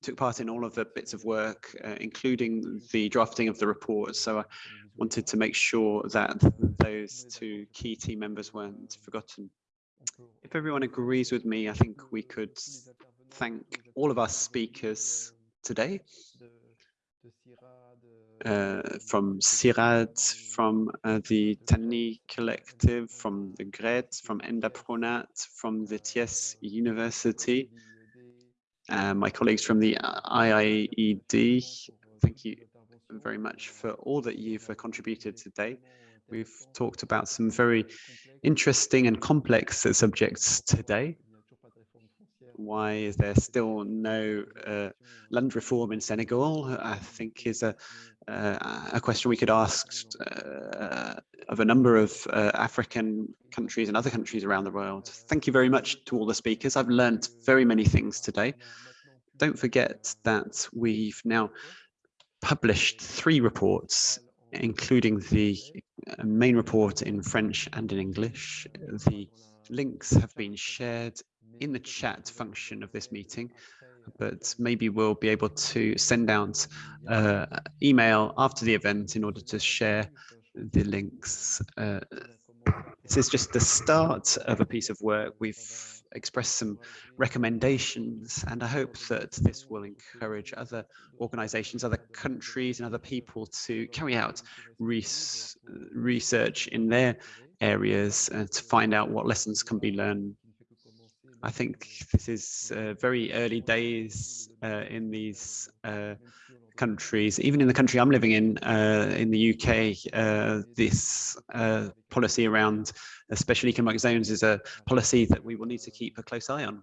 took part in all of the bits of work, uh, including the drafting of the report. So I wanted to make sure that those two key team members weren't forgotten. If everyone agrees with me, I think we could thank all of our speakers today. Uh, from CIRAD, from uh, the Tany Collective, from the GRED, from Enda Pronat, from the TS University, uh, my colleagues from the IIED, thank you very much for all that you've contributed today. We've talked about some very interesting and complex subjects today. Why is there still no uh, land reform in Senegal? I think is a uh, a question we could ask uh, of a number of uh, African countries and other countries around the world. Thank you very much to all the speakers. I've learned very many things today. Don't forget that we've now published three reports, including the main report in French and in English. The links have been shared in the chat function of this meeting but maybe we'll be able to send out uh, email after the event in order to share the links. Uh, this is just the start of a piece of work. We've expressed some recommendations, and I hope that this will encourage other organizations, other countries, and other people to carry out res research in their areas uh, to find out what lessons can be learned. I think this is uh, very early days uh, in these uh, countries. Even in the country I'm living in, uh, in the UK, uh, this uh, policy around special economic zones is a policy that we will need to keep a close eye on.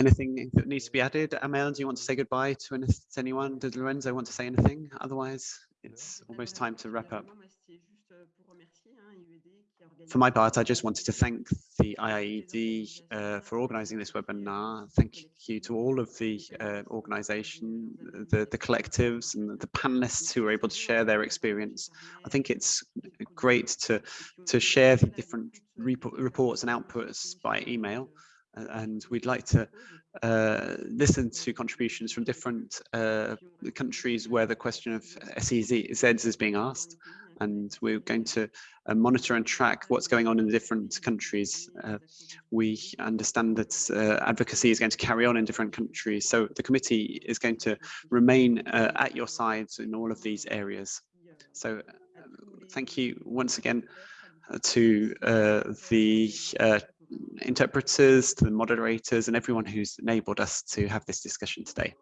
Anything that needs to be added? Amel, do you want to say goodbye to anyone? Did Lorenzo want to say anything? Otherwise, it's almost time to wrap up. For my part, I just wanted to thank the IIED uh, for organizing this webinar. Thank you to all of the uh, organization, the, the collectives and the panelists who were able to share their experience. I think it's great to, to share the different reports and outputs by email. And we'd like to uh, listen to contributions from different uh, countries where the question of SEZs is being asked and we're going to uh, monitor and track what's going on in the different countries. Uh, we understand that uh, advocacy is going to carry on in different countries, so the committee is going to remain uh, at your sides in all of these areas. So thank you once again uh, to uh, the interpreters, to the moderators and everyone who's enabled us to have this discussion today.